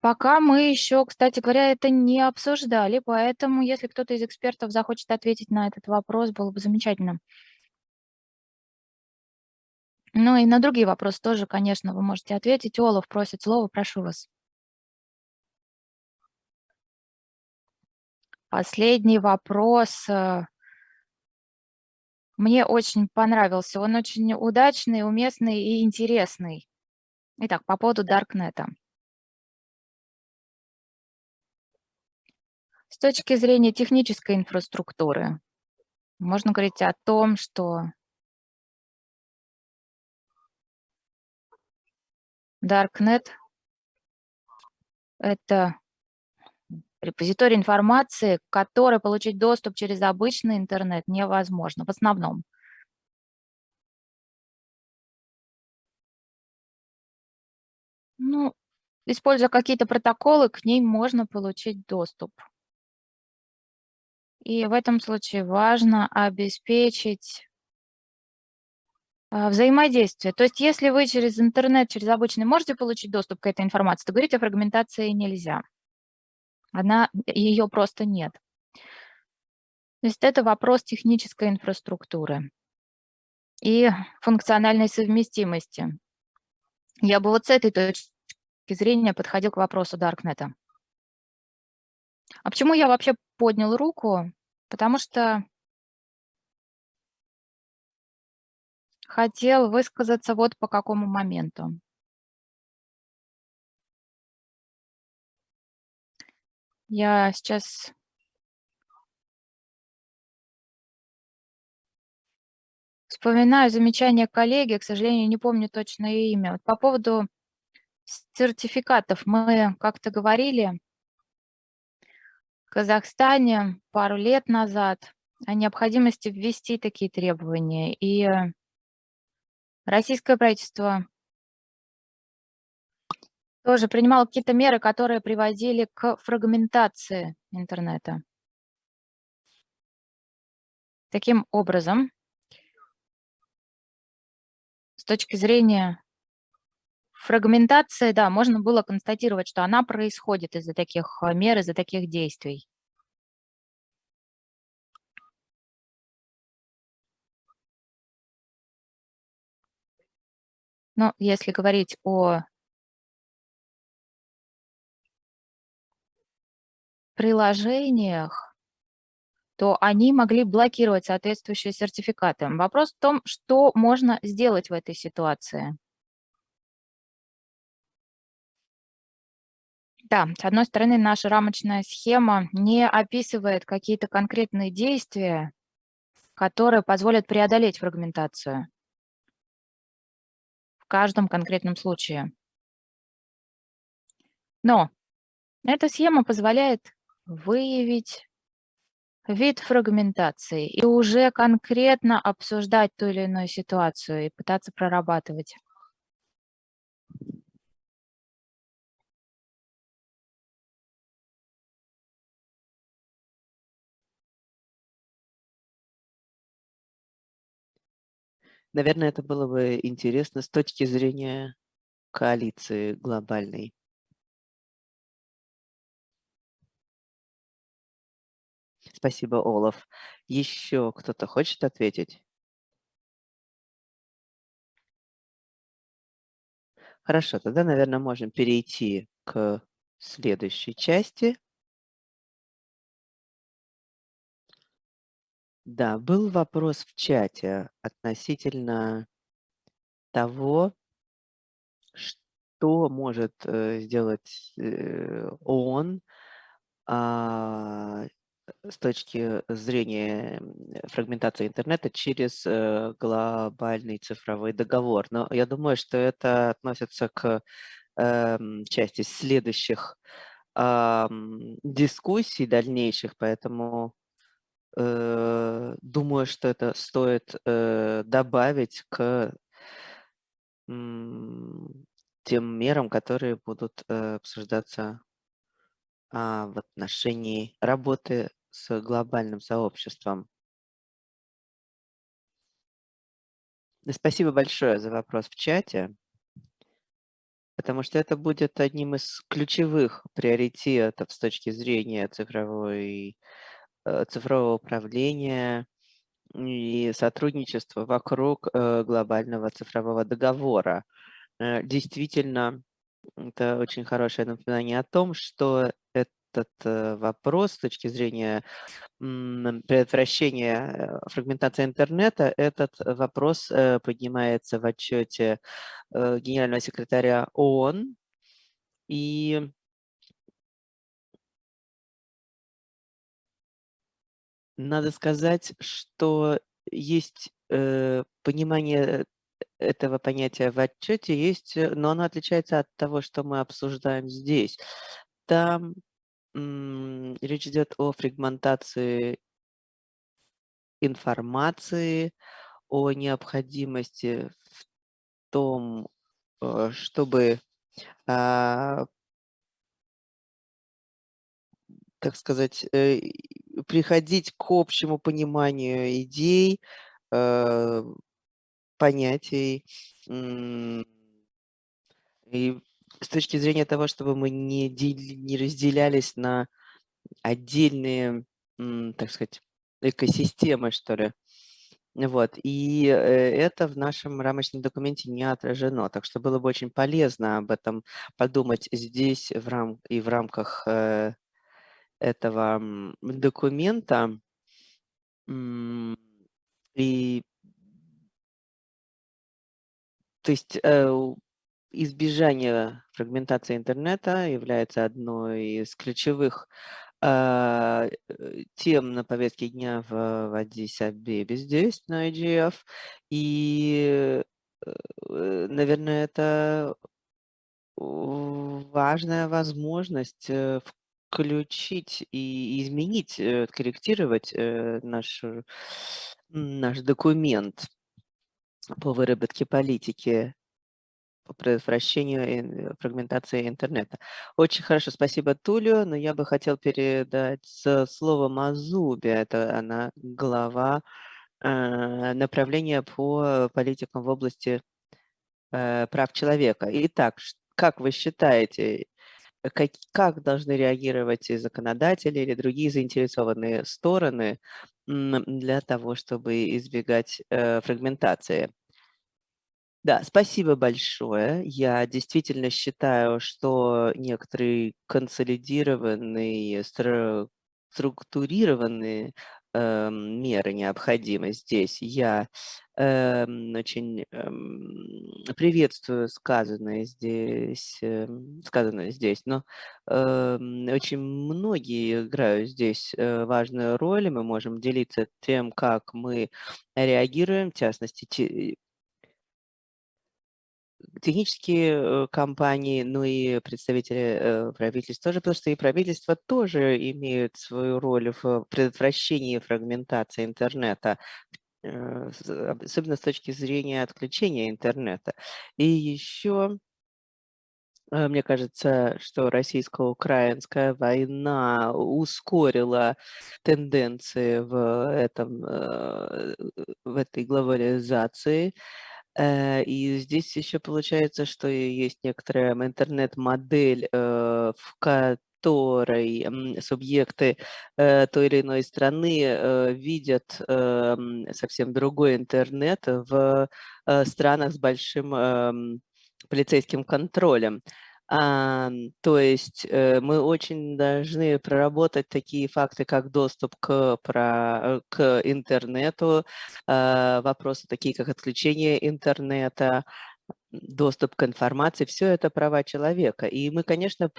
Пока мы еще, кстати говоря, это не обсуждали, поэтому если кто-то из экспертов захочет ответить на этот вопрос, было бы замечательно. Ну и на другие вопросы тоже, конечно, вы можете ответить. Олаф просит слово, прошу вас. Последний вопрос. Мне очень понравился. Он очень удачный, уместный и интересный. Итак, по поводу Даркнета. С точки зрения технической инфраструктуры, можно говорить о том, что Darknet – это репозиторий информации, к которой получить доступ через обычный интернет невозможно, в основном. Ну, используя какие-то протоколы, к ней можно получить доступ. И в этом случае важно обеспечить а, взаимодействие. То есть если вы через интернет, через обычный можете получить доступ к этой информации, то говорить о фрагментации нельзя. Она, ее просто нет. То есть это вопрос технической инфраструктуры и функциональной совместимости. Я бы вот с этой точки зрения подходил к вопросу Даркнета. А почему я вообще поднял руку? Потому что хотел высказаться вот по какому моменту. Я сейчас вспоминаю замечание коллеги, к сожалению, не помню точное имя. Вот по поводу сертификатов мы как-то говорили в Казахстане пару лет назад о необходимости ввести такие требования. И российское правительство тоже принимало какие-то меры, которые приводили к фрагментации интернета. Таким образом, с точки зрения фрагментации, да, можно было констатировать, что она происходит из-за таких э, мер, из-за таких действий. Но если говорить о приложениях, то они могли блокировать соответствующие сертификаты. Вопрос в том, что можно сделать в этой ситуации. Да, с одной стороны, наша рамочная схема не описывает какие-то конкретные действия, которые позволят преодолеть фрагментацию в каждом конкретном случае. Но эта схема позволяет выявить вид фрагментации и уже конкретно обсуждать ту или иную ситуацию и пытаться прорабатывать. Наверное, это было бы интересно с точки зрения коалиции глобальной. Спасибо, Олаф. Еще кто-то хочет ответить? Хорошо, тогда, наверное, можем перейти к следующей части. Да, был вопрос в чате относительно того, что может э, сделать э, ООН а, с точки зрения фрагментации интернета через э, глобальный цифровой договор. Но я думаю, что это относится к э, части следующих дискуссий дальнейших, поэтому э, думаю, что это стоит э, добавить к тем мерам, которые будут обсуждаться а, в отношении работы с глобальным сообществом. Спасибо большое за вопрос в чате, потому что это будет одним из ключевых приоритетов с точки зрения цифровой, э, цифрового управления и сотрудничества вокруг э, глобального цифрового договора. Э, действительно, это очень хорошее напоминание о том, что этот э, вопрос с точки зрения предотвращения фрагментации интернета, этот вопрос поднимается в отчете генерального секретаря ООН. И надо сказать, что есть понимание этого понятия в отчете есть, э, но оно отличается от того, что мы обсуждаем здесь. Там речь идет о фрагментации информации, о необходимости в том, э, чтобы, а, так сказать, э, приходить к общему пониманию идей, понятий. И с точки зрения того, чтобы мы не, не разделялись на отдельные, так сказать, экосистемы, что ли. Вот. И э, это в нашем рамочном документе не отражено. Так что было бы очень полезно об этом подумать здесь в рам и в рамках э, этого документа. И то есть э, избежание фрагментации интернета является одной из ключевых а, э, тем на повестке дня в, в Аддис-Абебе здесь, на IGF. И, э, наверное, это важная возможность включить и изменить, корректировать наш, наш документ по выработке политики по предотвращению фрагментации интернета. Очень хорошо, спасибо Тулю, но я бы хотел передать слово Мазубе, это она глава э, направления по политикам в области э, прав человека. Итак, как вы считаете, как, как должны реагировать законодатели или другие заинтересованные стороны для того, чтобы избегать э, фрагментации. Да, спасибо большое. Я действительно считаю, что некоторые консолидированные, структурированные э, меры необходимы здесь. Я э, очень э, приветствую сказанное здесь, э, сказанное здесь, но э, очень многие играют здесь э, важную роль, мы можем делиться тем, как мы реагируем, в частности, технические э, компании, ну и представители э, правительств тоже, потому что и правительства тоже имеют свою роль в предотвращении фрагментации интернета, э, особенно с точки зрения отключения интернета. И еще мне кажется, что российско-украинская война ускорила тенденции в, этом, в этой глобализации. Э, и здесь еще получается, что есть некоторая интернет-модель, э, в которой субъекты э, той или иной страны видят совсем другой интернет в странах с большим эм, полицейским контролем. То есть э, мы очень должны проработать такие факты, как доступ к, про, к интернету, э, вопросы такие, как отключение интернета, доступ к информации, все это права человека. И мы, конечно,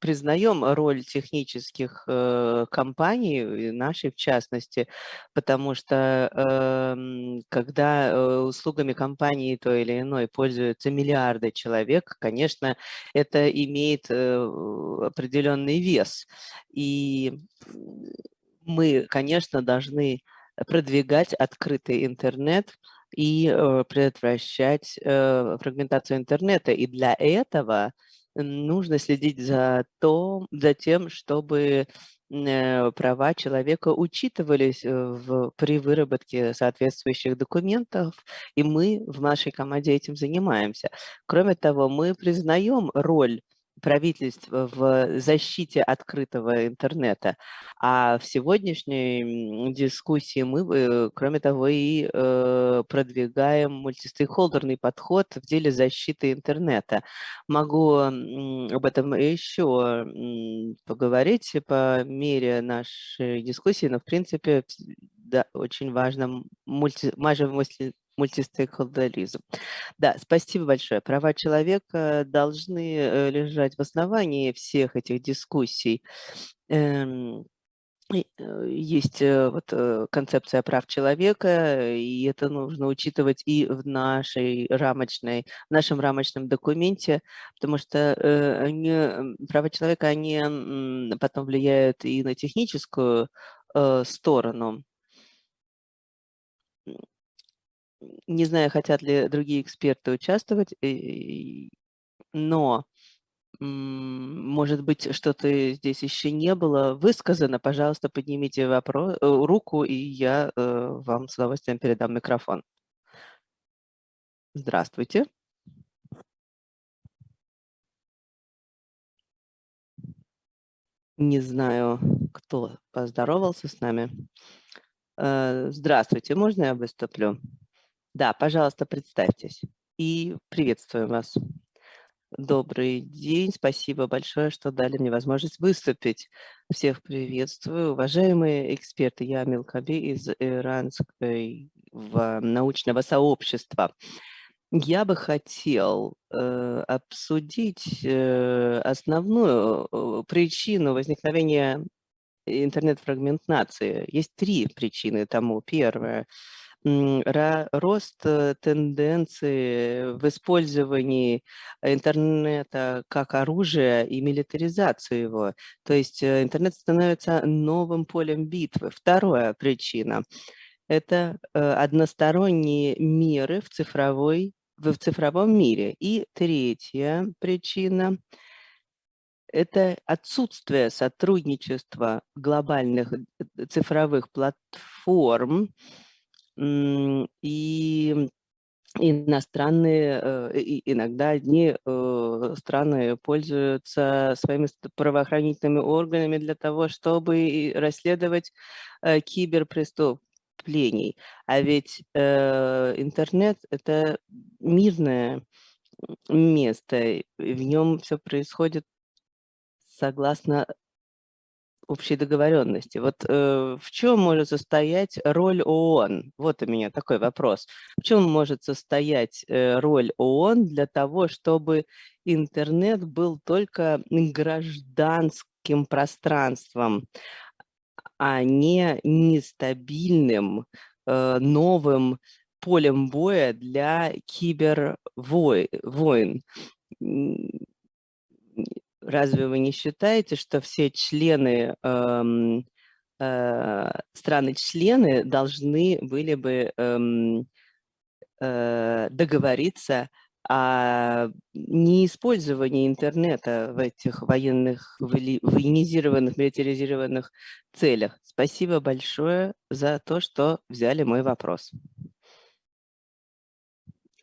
признаем роль технических э, компаний, нашей в частности, потому что эм, когда э, услугами компании той или иной пользуются миллиарды человек, конечно, это имеет э, определенный вес. И мы, конечно, должны продвигать открытый интернет, и э, предотвращать э, фрагментацию интернета. И для этого нужно следить за, то, за тем, чтобы э, права человека учитывались в, при выработке соответствующих документов, и мы в нашей команде этим занимаемся. Кроме того, мы признаем роль правительств в защите открытого интернета. А в сегодняшней дискуссии мы, э, кроме того, и э, продвигаем мультистейкхолдерный подход в деле защиты интернета. Могу об этом еще поговорить по мере нашей дискуссии, но в принципе да, очень важно мульти, мультистейкхолдеризм. Да, спасибо большое. Права человека должны э, лежать в основании всех этих дискуссий. Эм, э, есть э, вот концепция прав человека, и это нужно учитывать и в нашей рамочной, в нашем рамочном документе, потому что они, права человека, они потом влияют и на техническую сторону. Не знаю, хотят ли другие эксперты участвовать, но, может быть, что-то здесь еще не было высказано. Пожалуйста, поднимите вопрос, э, руку, и я э, вам с удовольствием передам микрофон. Здравствуйте. Не знаю, кто поздоровался с нами. Э, здравствуйте, можно я выступлю? Да, пожалуйста, представьтесь. И приветствую вас. Добрый день, спасибо большое, что дали мне возможность выступить. Всех приветствую. Уважаемые эксперты, я Милкаби из иранской научного сообщества. Я бы хотел э, обсудить э, основную э, причину возникновения интернет-фрагментации. Есть три причины тому. Первое – рост э, тенденции в использовании интернета как оружия и милитаризацию его. То есть э, интернет становится новым полем битвы. Вторая причина – это э, односторонние меры в, цифровой, в цифровом мире. И третья причина – это отсутствие сотрудничества глобальных цифровых платформ, и иностранные, э, иногда одни э, страны пользуются своими правоохранительными органами для того, чтобы расследовать э, киберпреступлений. А ведь интернет – это мирное место, в нем все происходит согласно общей договоренности. Вот э, в чем может состоять роль ООН? Вот у меня такой вопрос. В чем может состоять э, роль ООН для того, чтобы интернет был только гражданским пространством, а не нестабильным, э, новым полем боя для кибервойн? Разве вы не считаете, что все члены, эм, э, страны-члены должны были бы эм, э, договориться о неиспользовании интернета в этих военных, военизированных, милитаризированных целях. Спасибо большое за то, что взяли мой вопрос.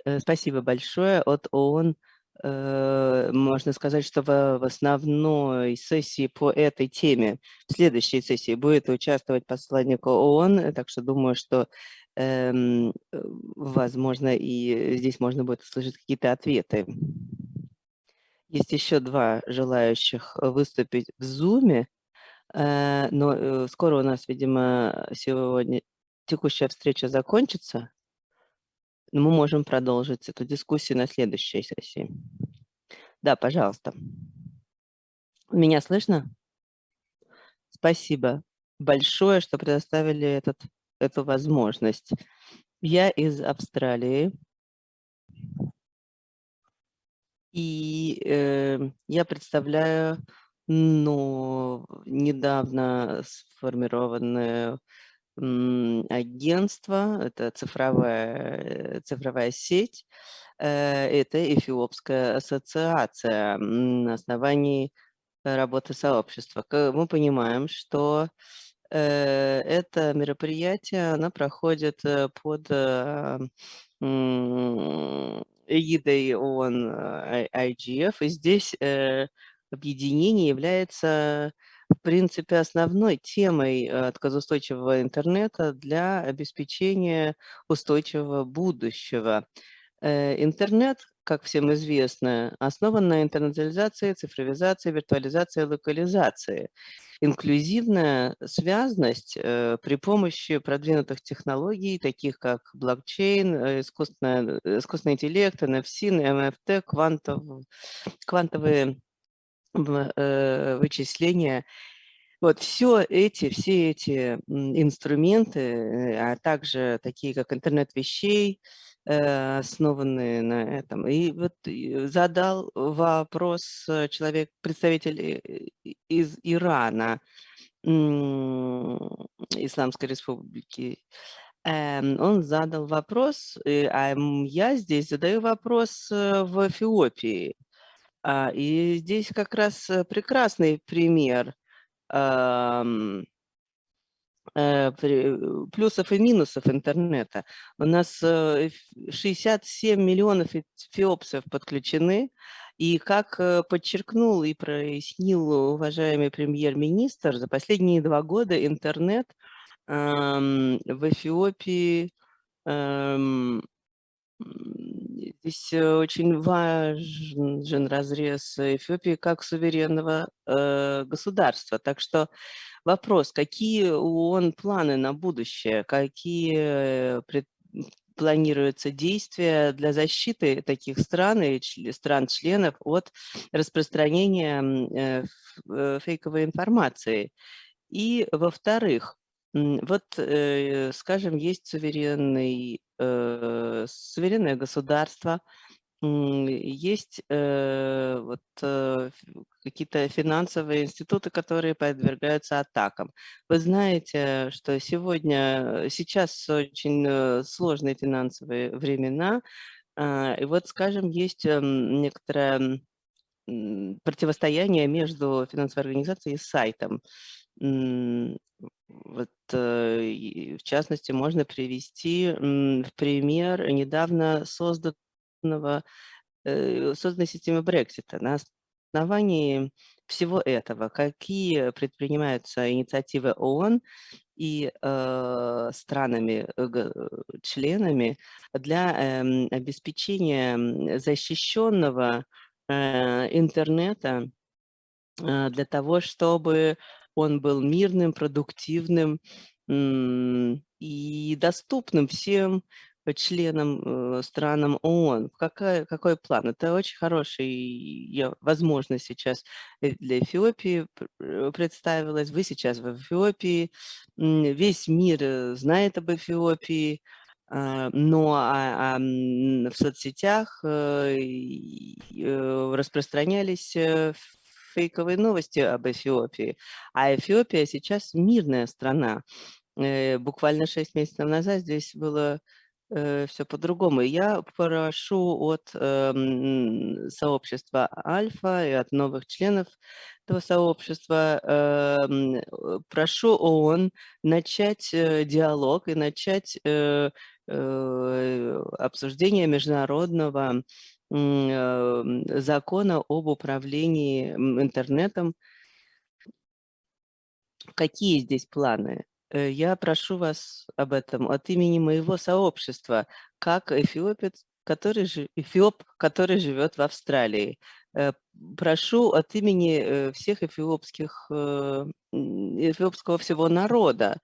Э, спасибо большое от ООН Э, можно сказать, что в, основной сессии по этой теме, в следующей сессии будет участвовать посланник ООН, так что думаю, что, эм, э, возможно, и здесь можно будет услышать какие-то ответы. Есть еще два желающих выступить в э, но э, скоро у нас, видимо, сегодня текущая встреча закончится. Мы можем продолжить эту дискуссию на следующей сессии. Да, пожалуйста. Меня слышно? Спасибо большое, что предоставили этот, эту возможность. Я из Австралии. И э, я представляю ну, недавно сформированное агентство, это цифровая, цифровая сеть, э, это Эфиопская ассоциация на основании работы сообщества. Мы понимаем, что э, это мероприятие, оно проходит э, под эгидой ООН IGF, и здесь объединение является, в принципе, основной темой э, отказоустойчивого интернета для обеспечения устойчивого будущего. Э, интернет, как всем известно, основан на интернационализации, цифровизации, виртуализации, локализации. Инклюзивная связность э, при помощи продвинутых технологий, таких как блокчейн, искусственный, интеллект, NFC, MFT, квантов, квантовые вычисления. Вот все эти, все эти инструменты, э, а также такие как интернет вещей, э, основанные на этом. И вот задал вопрос человек, представитель из Ирана, Исламской Республики. Эм, он задал вопрос, а я здесь задаю вопрос в Эфиопии. А, и здесь как раз э, прекрасный пример э, плюсов и минусов интернета. У нас 67 э, миллионов эфиопцев подключены, и как подчеркнул и прояснил уважаемый премьер-министр, за последние два года интернет в Эфиопии Здесь э, очень важен разрез Эфиопии как суверенного э, государства. Так что вопрос, какие ООН планы на будущее, какие пред, планируются действия для защиты таких стран и стран-членов от распространения э, э, фейковой информации. И, во-вторых, вот, э, скажем, есть суверенный, э, суверенное государство, есть э, вот, какие-то финансовые институты, которые подвергаются атакам. Вы знаете, что сегодня, сейчас очень сложные финансовые времена, а, и вот, скажем, есть эм, некоторое противостояние между финансовой организацией и сайтом. Вот, э, в частности, можно привести в пример недавно созданного, э, созданной системы Брексита. На основании всего этого, какие предпринимаются инициативы ООН и э, странами, э, для э, обеспечения защищенного э, интернета э, для того, чтобы он был мирным, продуктивным и доступным всем членам, э, странам ООН. Какая, какой план? Это очень хорошая возможность сейчас для Эфиопии э, представилась. Вы сейчас в Эфиопии, весь мир э, знает об Эфиопии, а, но а, а, в соцсетях распространялись фейковые новости об Эфиопии. А Эфиопия сейчас мирная страна. Э, буквально 6 месяцев назад здесь было э, все по-другому. Я прошу от э, сообщества Альфа и от новых членов этого сообщества, э, прошу ООН начать диалог и начать обсуждение международного Эм, закона об управлении интернетом. Какие здесь планы? Э, я прошу вас об этом от имени моего сообщества, как эфиопец, который, эфиоп, который живет в Австралии. Э, прошу от имени э, всех эфиопских, э, эфиопского всего народа,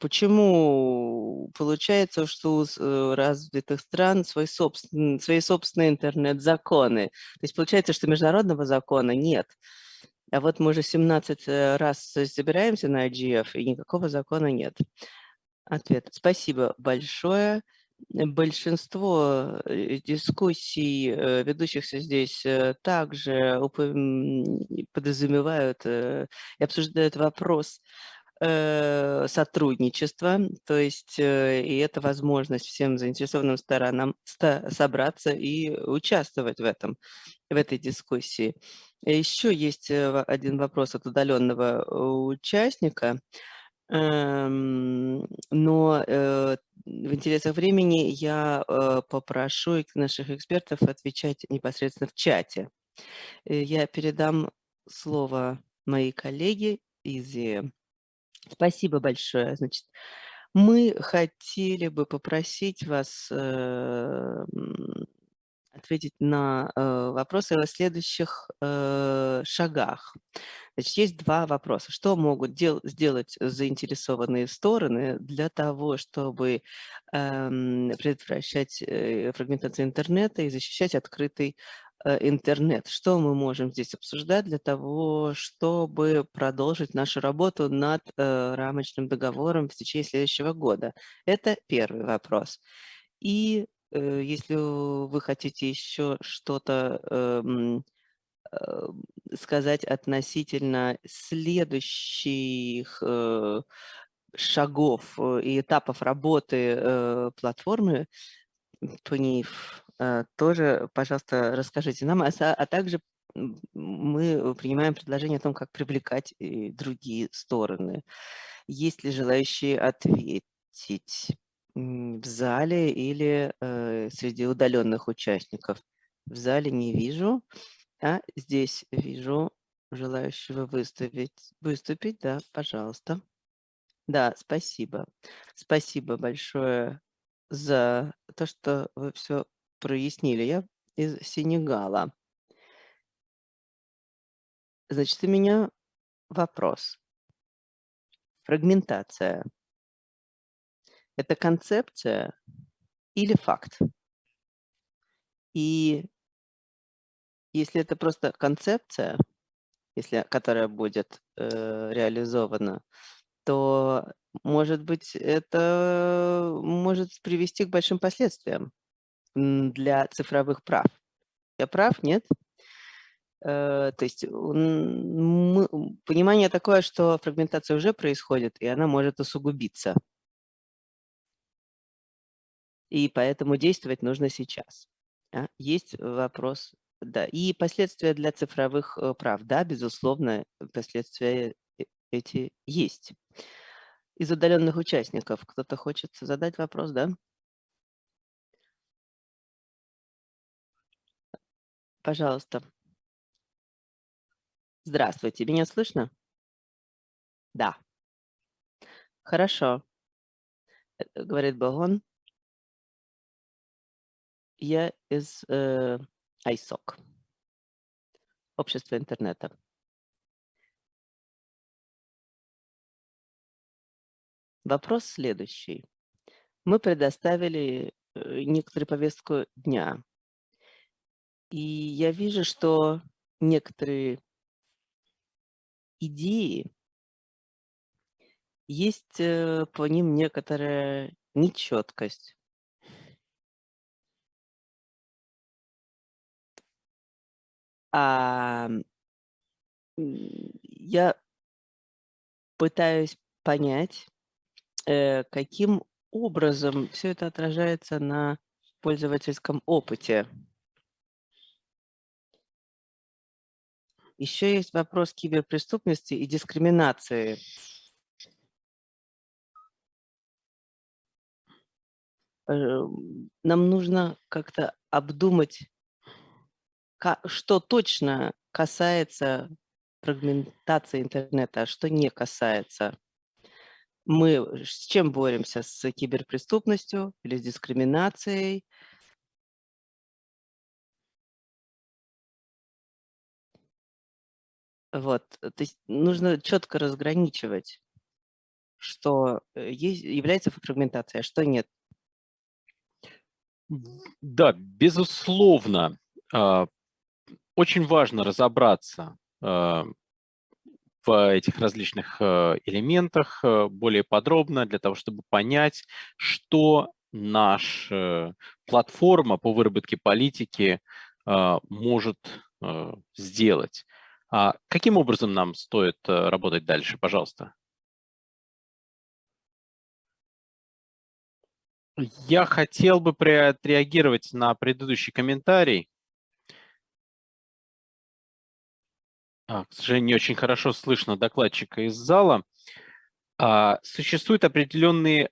почему получается, что у развитых стран свой собствен, свои собственные интернет-законы? То есть получается, что международного закона нет. А вот мы уже 17 раз собираемся на IGF, и никакого закона нет. Ответ. Спасибо большое. Большинство э, дискуссий, э, ведущихся здесь, э, также подразумевают и обсуждают вопрос сотрудничества, то есть и это возможность всем заинтересованным сторонам собраться и участвовать в этом, в этой дискуссии. Еще есть один вопрос от удаленного участника – но э, в интересах времени я э, попрошу наших экспертов отвечать непосредственно в чате. Э, я передам слово моей коллеге Изи. Спасибо большое. Значит, мы хотели бы попросить вас ответить на э, вопросы о следующих э, шагах. Значит, есть два вопроса. Что могут дел сделать заинтересованные стороны для того, чтобы э, предотвращать э, фрагментацию интернета и защищать открытый интернет? Что мы можем здесь обсуждать для того, чтобы продолжить нашу работу над э, рамочным договором в течение следующего года? Это первый вопрос. И если вы хотите еще что-то эм, э, сказать относительно следующих э, шагов и этапов работы платформы, ПНИФ, тоже, пожалуйста, расскажите нам, а, а также мы принимаем предложение о том, как привлекать другие стороны. Есть ли желающие ответить? В зале или э, среди удаленных участников? В зале не вижу, а здесь вижу желающего выступить. Выступить, да, пожалуйста. Да, спасибо. Спасибо большое за то, что вы все прояснили. Я из Сенегала. Значит, у меня вопрос. Фрагментация это концепция или факт? И если это просто концепция, если, которая будет э, реализована, то, может быть, это может привести к большим последствиям для цифровых прав. Я прав, нет? Э, то есть понимание такое, что фрагментация уже происходит, и она может усугубиться и поэтому действовать нужно сейчас. А? Есть вопрос, да, и последствия для цифровых э, прав, да, безусловно, последствия э, эти есть. Из удаленных участников кто-то хочет задать вопрос, да? Пожалуйста. Здравствуйте, меня слышно? Да. Хорошо, э, говорит Багон. Я из э, ISOC, Общество интернета. Вопрос следующий. Мы предоставили э, некоторую повестку дня. И я вижу, что некоторые идеи, есть э, по ним некоторая нечеткость. А, я пытаюсь понять, э, каким образом все это отражается на пользовательском опыте. Еще есть вопрос киберпреступности и дискриминации. Э, нам нужно как-то обдумать что точно касается фрагментации интернета, а что не касается? Мы с чем боремся? С киберпреступностью или с дискриминацией? Вот, то есть нужно четко разграничивать, что э, есть, является фрагментацией, а что нет. Да, безусловно. Очень важно разобраться а, в этих различных э, элементах э, более подробно для того, чтобы понять, что наша платформа по выработке политики может сделать. А каким образом нам стоит работать дальше, пожалуйста? Я хотел бы отреагировать на предыдущий комментарий. А, к сожалению, не очень хорошо слышно докладчика из зала. А, существуют определенные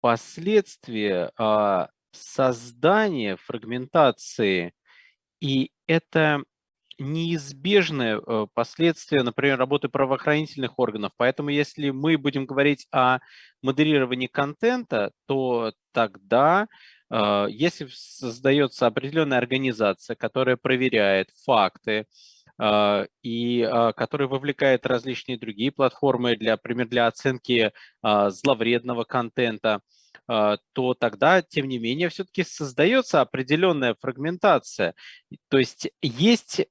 последствия а, создания фрагментации, и это неизбежное э, последствие, например, работы правоохранительных органов. Поэтому если мы будем говорить о модерировании контента, то тогда, если создается определенная организация, которая проверяет факты, э, и которая вовлекает различные другие платформы, для, например, для оценки зловредного контента, а, то тогда, тем не менее, все-таки создается определенная фрагментация. То есть есть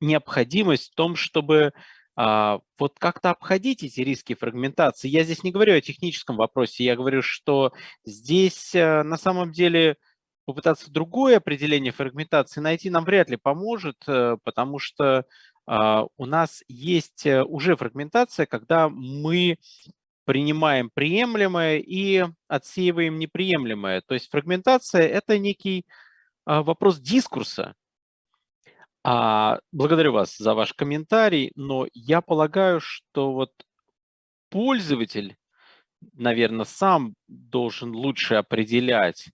необходимость в том, чтобы а, вот как-то обходить эти риски фрагментации. Я здесь не говорю о техническом вопросе, я говорю, что здесь э, на самом деле попытаться другое определение фрагментации найти нам вряд ли поможет, э, потому что а, у нас есть уже фрагментация, когда мы принимаем приемлемое и отсеиваем неприемлемое. То есть фрагментация – это некий а, вопрос дискурса. А, благодарю вас за ваш комментарий, но я полагаю, что вот пользователь, наверное, сам должен лучше определять,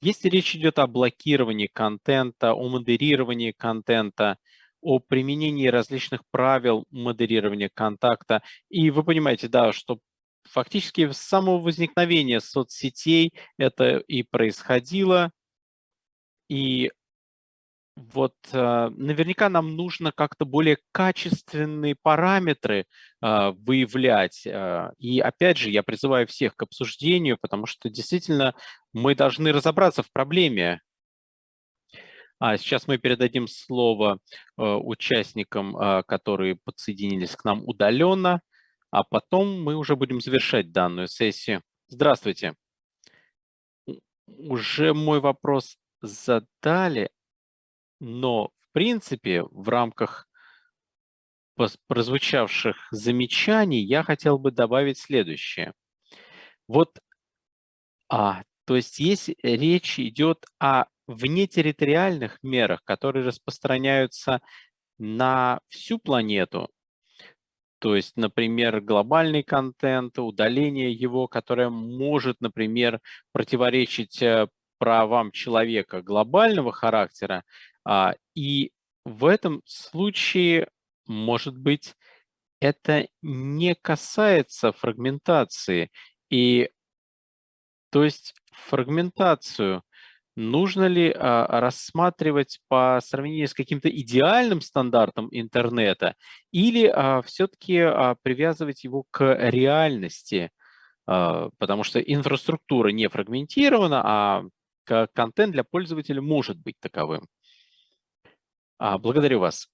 если речь идет о блокировании контента, о модерировании контента, о применении различных правил модерирования контакта. И вы понимаете, да, что фактически с самого возникновения соцсетей это и происходило. И вот э, наверняка нам нужно как-то более качественные параметры э, выявлять. Э, и опять же, я призываю всех к обсуждению, потому что действительно мы должны разобраться в проблеме. А сейчас мы передадим слово участникам, которые подсоединились к нам удаленно а потом мы уже будем завершать данную сессию. Здравствуйте. Уже мой вопрос задали, но в принципе в рамках прозвучавших замечаний я хотел бы добавить следующее. Вот, а, то есть если речь идет о внетерриториальных мерах, которые распространяются на всю планету, то есть, например, глобальный контент, удаление его, которое может, например, противоречить э, правам человека глобального характера. А, и в этом случае, может быть, это не касается фрагментации. И то есть фрагментацию нужно ли а, рассматривать по сравнению с каким-то идеальным стандартом интернета или а, все-таки а, привязывать его к реальности, а, потому что инфраструктура не фрагментирована, а контент для пользователя может быть таковым. А, благодарю вас.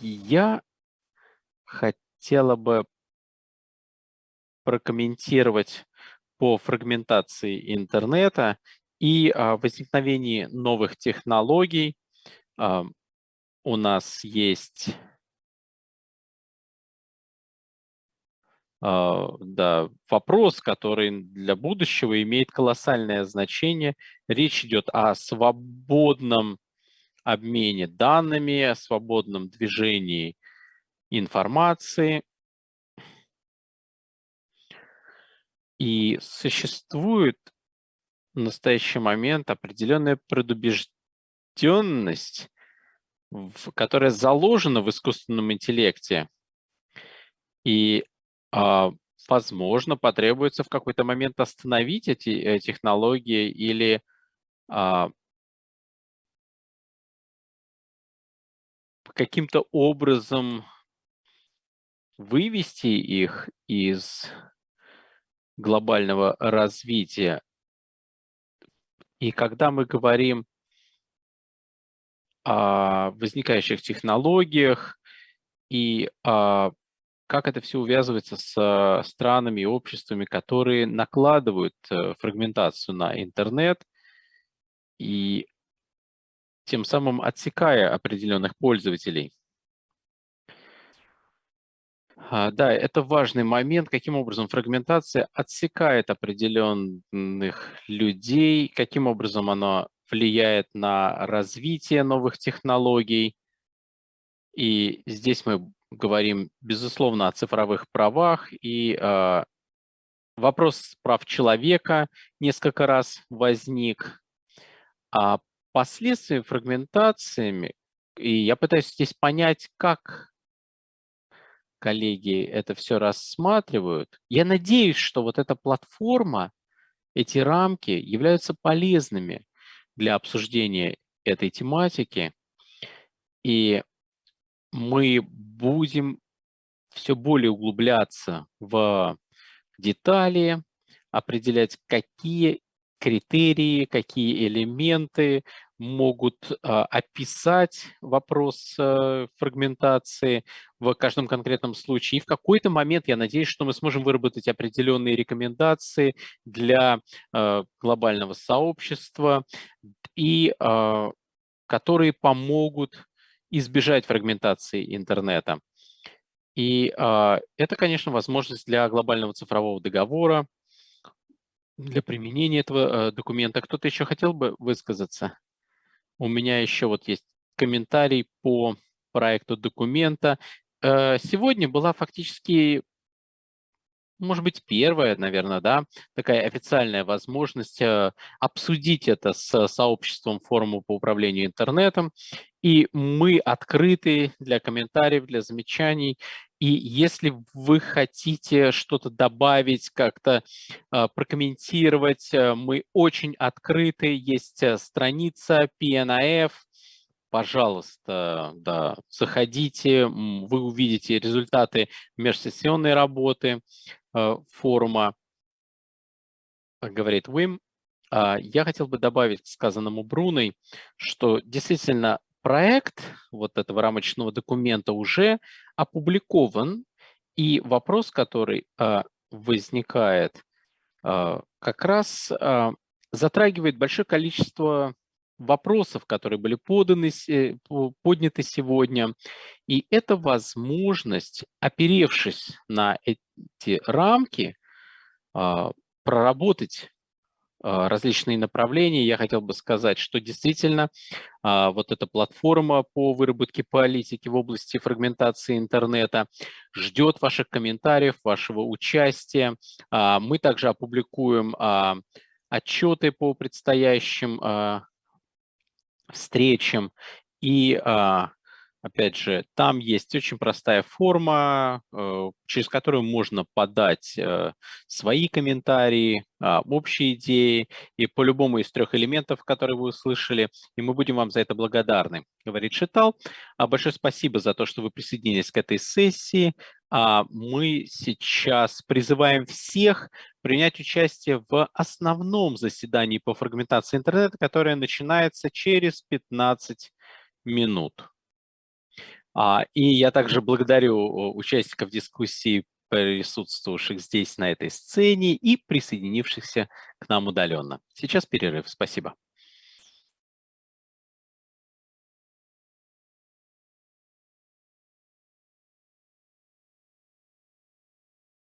Я хотела бы прокомментировать по фрагментации интернета и а, возникновении новых технологий а, у нас есть а, да, вопрос, который для будущего имеет колоссальное значение. Речь идет о свободном обмене данными, о свободном движении информации. И существует в настоящий момент определенная предубежденность, которая заложена в искусственном интеллекте. И, а, возможно, потребуется в какой-то момент остановить эти э, технологии или каким-то образом вывести их из глобального развития. И когда мы говорим о возникающих технологиях и о как это все увязывается с странами и обществами, которые накладывают э, фрагментацию на интернет и тем самым отсекая определенных пользователей. А, да, это важный момент, каким образом фрагментация отсекает определенных людей, каким образом она влияет на развитие новых технологий. И здесь мы говорим, безусловно, о цифровых правах, и э, вопрос прав человека несколько раз возник. А последствия фрагментациями, и я пытаюсь здесь понять, как коллеги это все рассматривают. Я надеюсь, что вот эта платформа, эти рамки являются полезными для обсуждения этой тематики. И мы будем все более углубляться в детали, определять, какие критерии, какие элементы могут а, описать вопрос а, фрагментации в каждом конкретном случае. И в какой-то момент я надеюсь, что мы сможем выработать определенные рекомендации для а, глобального сообщества, и а, которые помогут избежать фрагментации интернета. И э, это, конечно, возможность для глобального цифрового договора, для применения этого э, документа. Кто-то еще хотел бы высказаться? У меня еще вот есть комментарий по проекту документа. Э, сегодня была фактически может быть, первая, наверное, да, такая официальная возможность э, обсудить это с сообществом форума по управлению интернетом. И мы открыты для комментариев, для замечаний. И если вы хотите что-то добавить, как-то э, прокомментировать, э, мы очень открыты. Есть страница PNAF, пожалуйста, да, заходите, вы увидите результаты межсессионной работы. Э, форума, говорит Уим, а, я хотел бы добавить к сказанному Бруной, что действительно проект вот этого рамочного документа уже опубликован, и вопрос, который а, возникает, а, как раз затрагивает большое количество вопросов, которые были поданы, подняты сегодня. И это возможность, оперевшись на эти рамки, а, проработать а, различные направления. Я хотел бы сказать, что действительно а, вот эта платформа по выработке политики в области фрагментации интернета ждет ваших комментариев, вашего участия. Мы также опубликуем отчеты по предстоящим встречам. И, а, опять же, там есть очень простая форма, э, через которую можно подать э, свои комментарии, а, общие идеи, и по любому из трех элементов, которые вы услышали, и мы будем вам за это благодарны, говорит Шитал. А, большое спасибо за то, что вы присоединились к этой сессии. Мы сейчас призываем всех принять участие в основном заседании по фрагментации интернета, которое начинается через 15 минут. И я также благодарю участников дискуссии, присутствовавших здесь на этой сцене и присоединившихся к нам удаленно. Сейчас перерыв. Спасибо.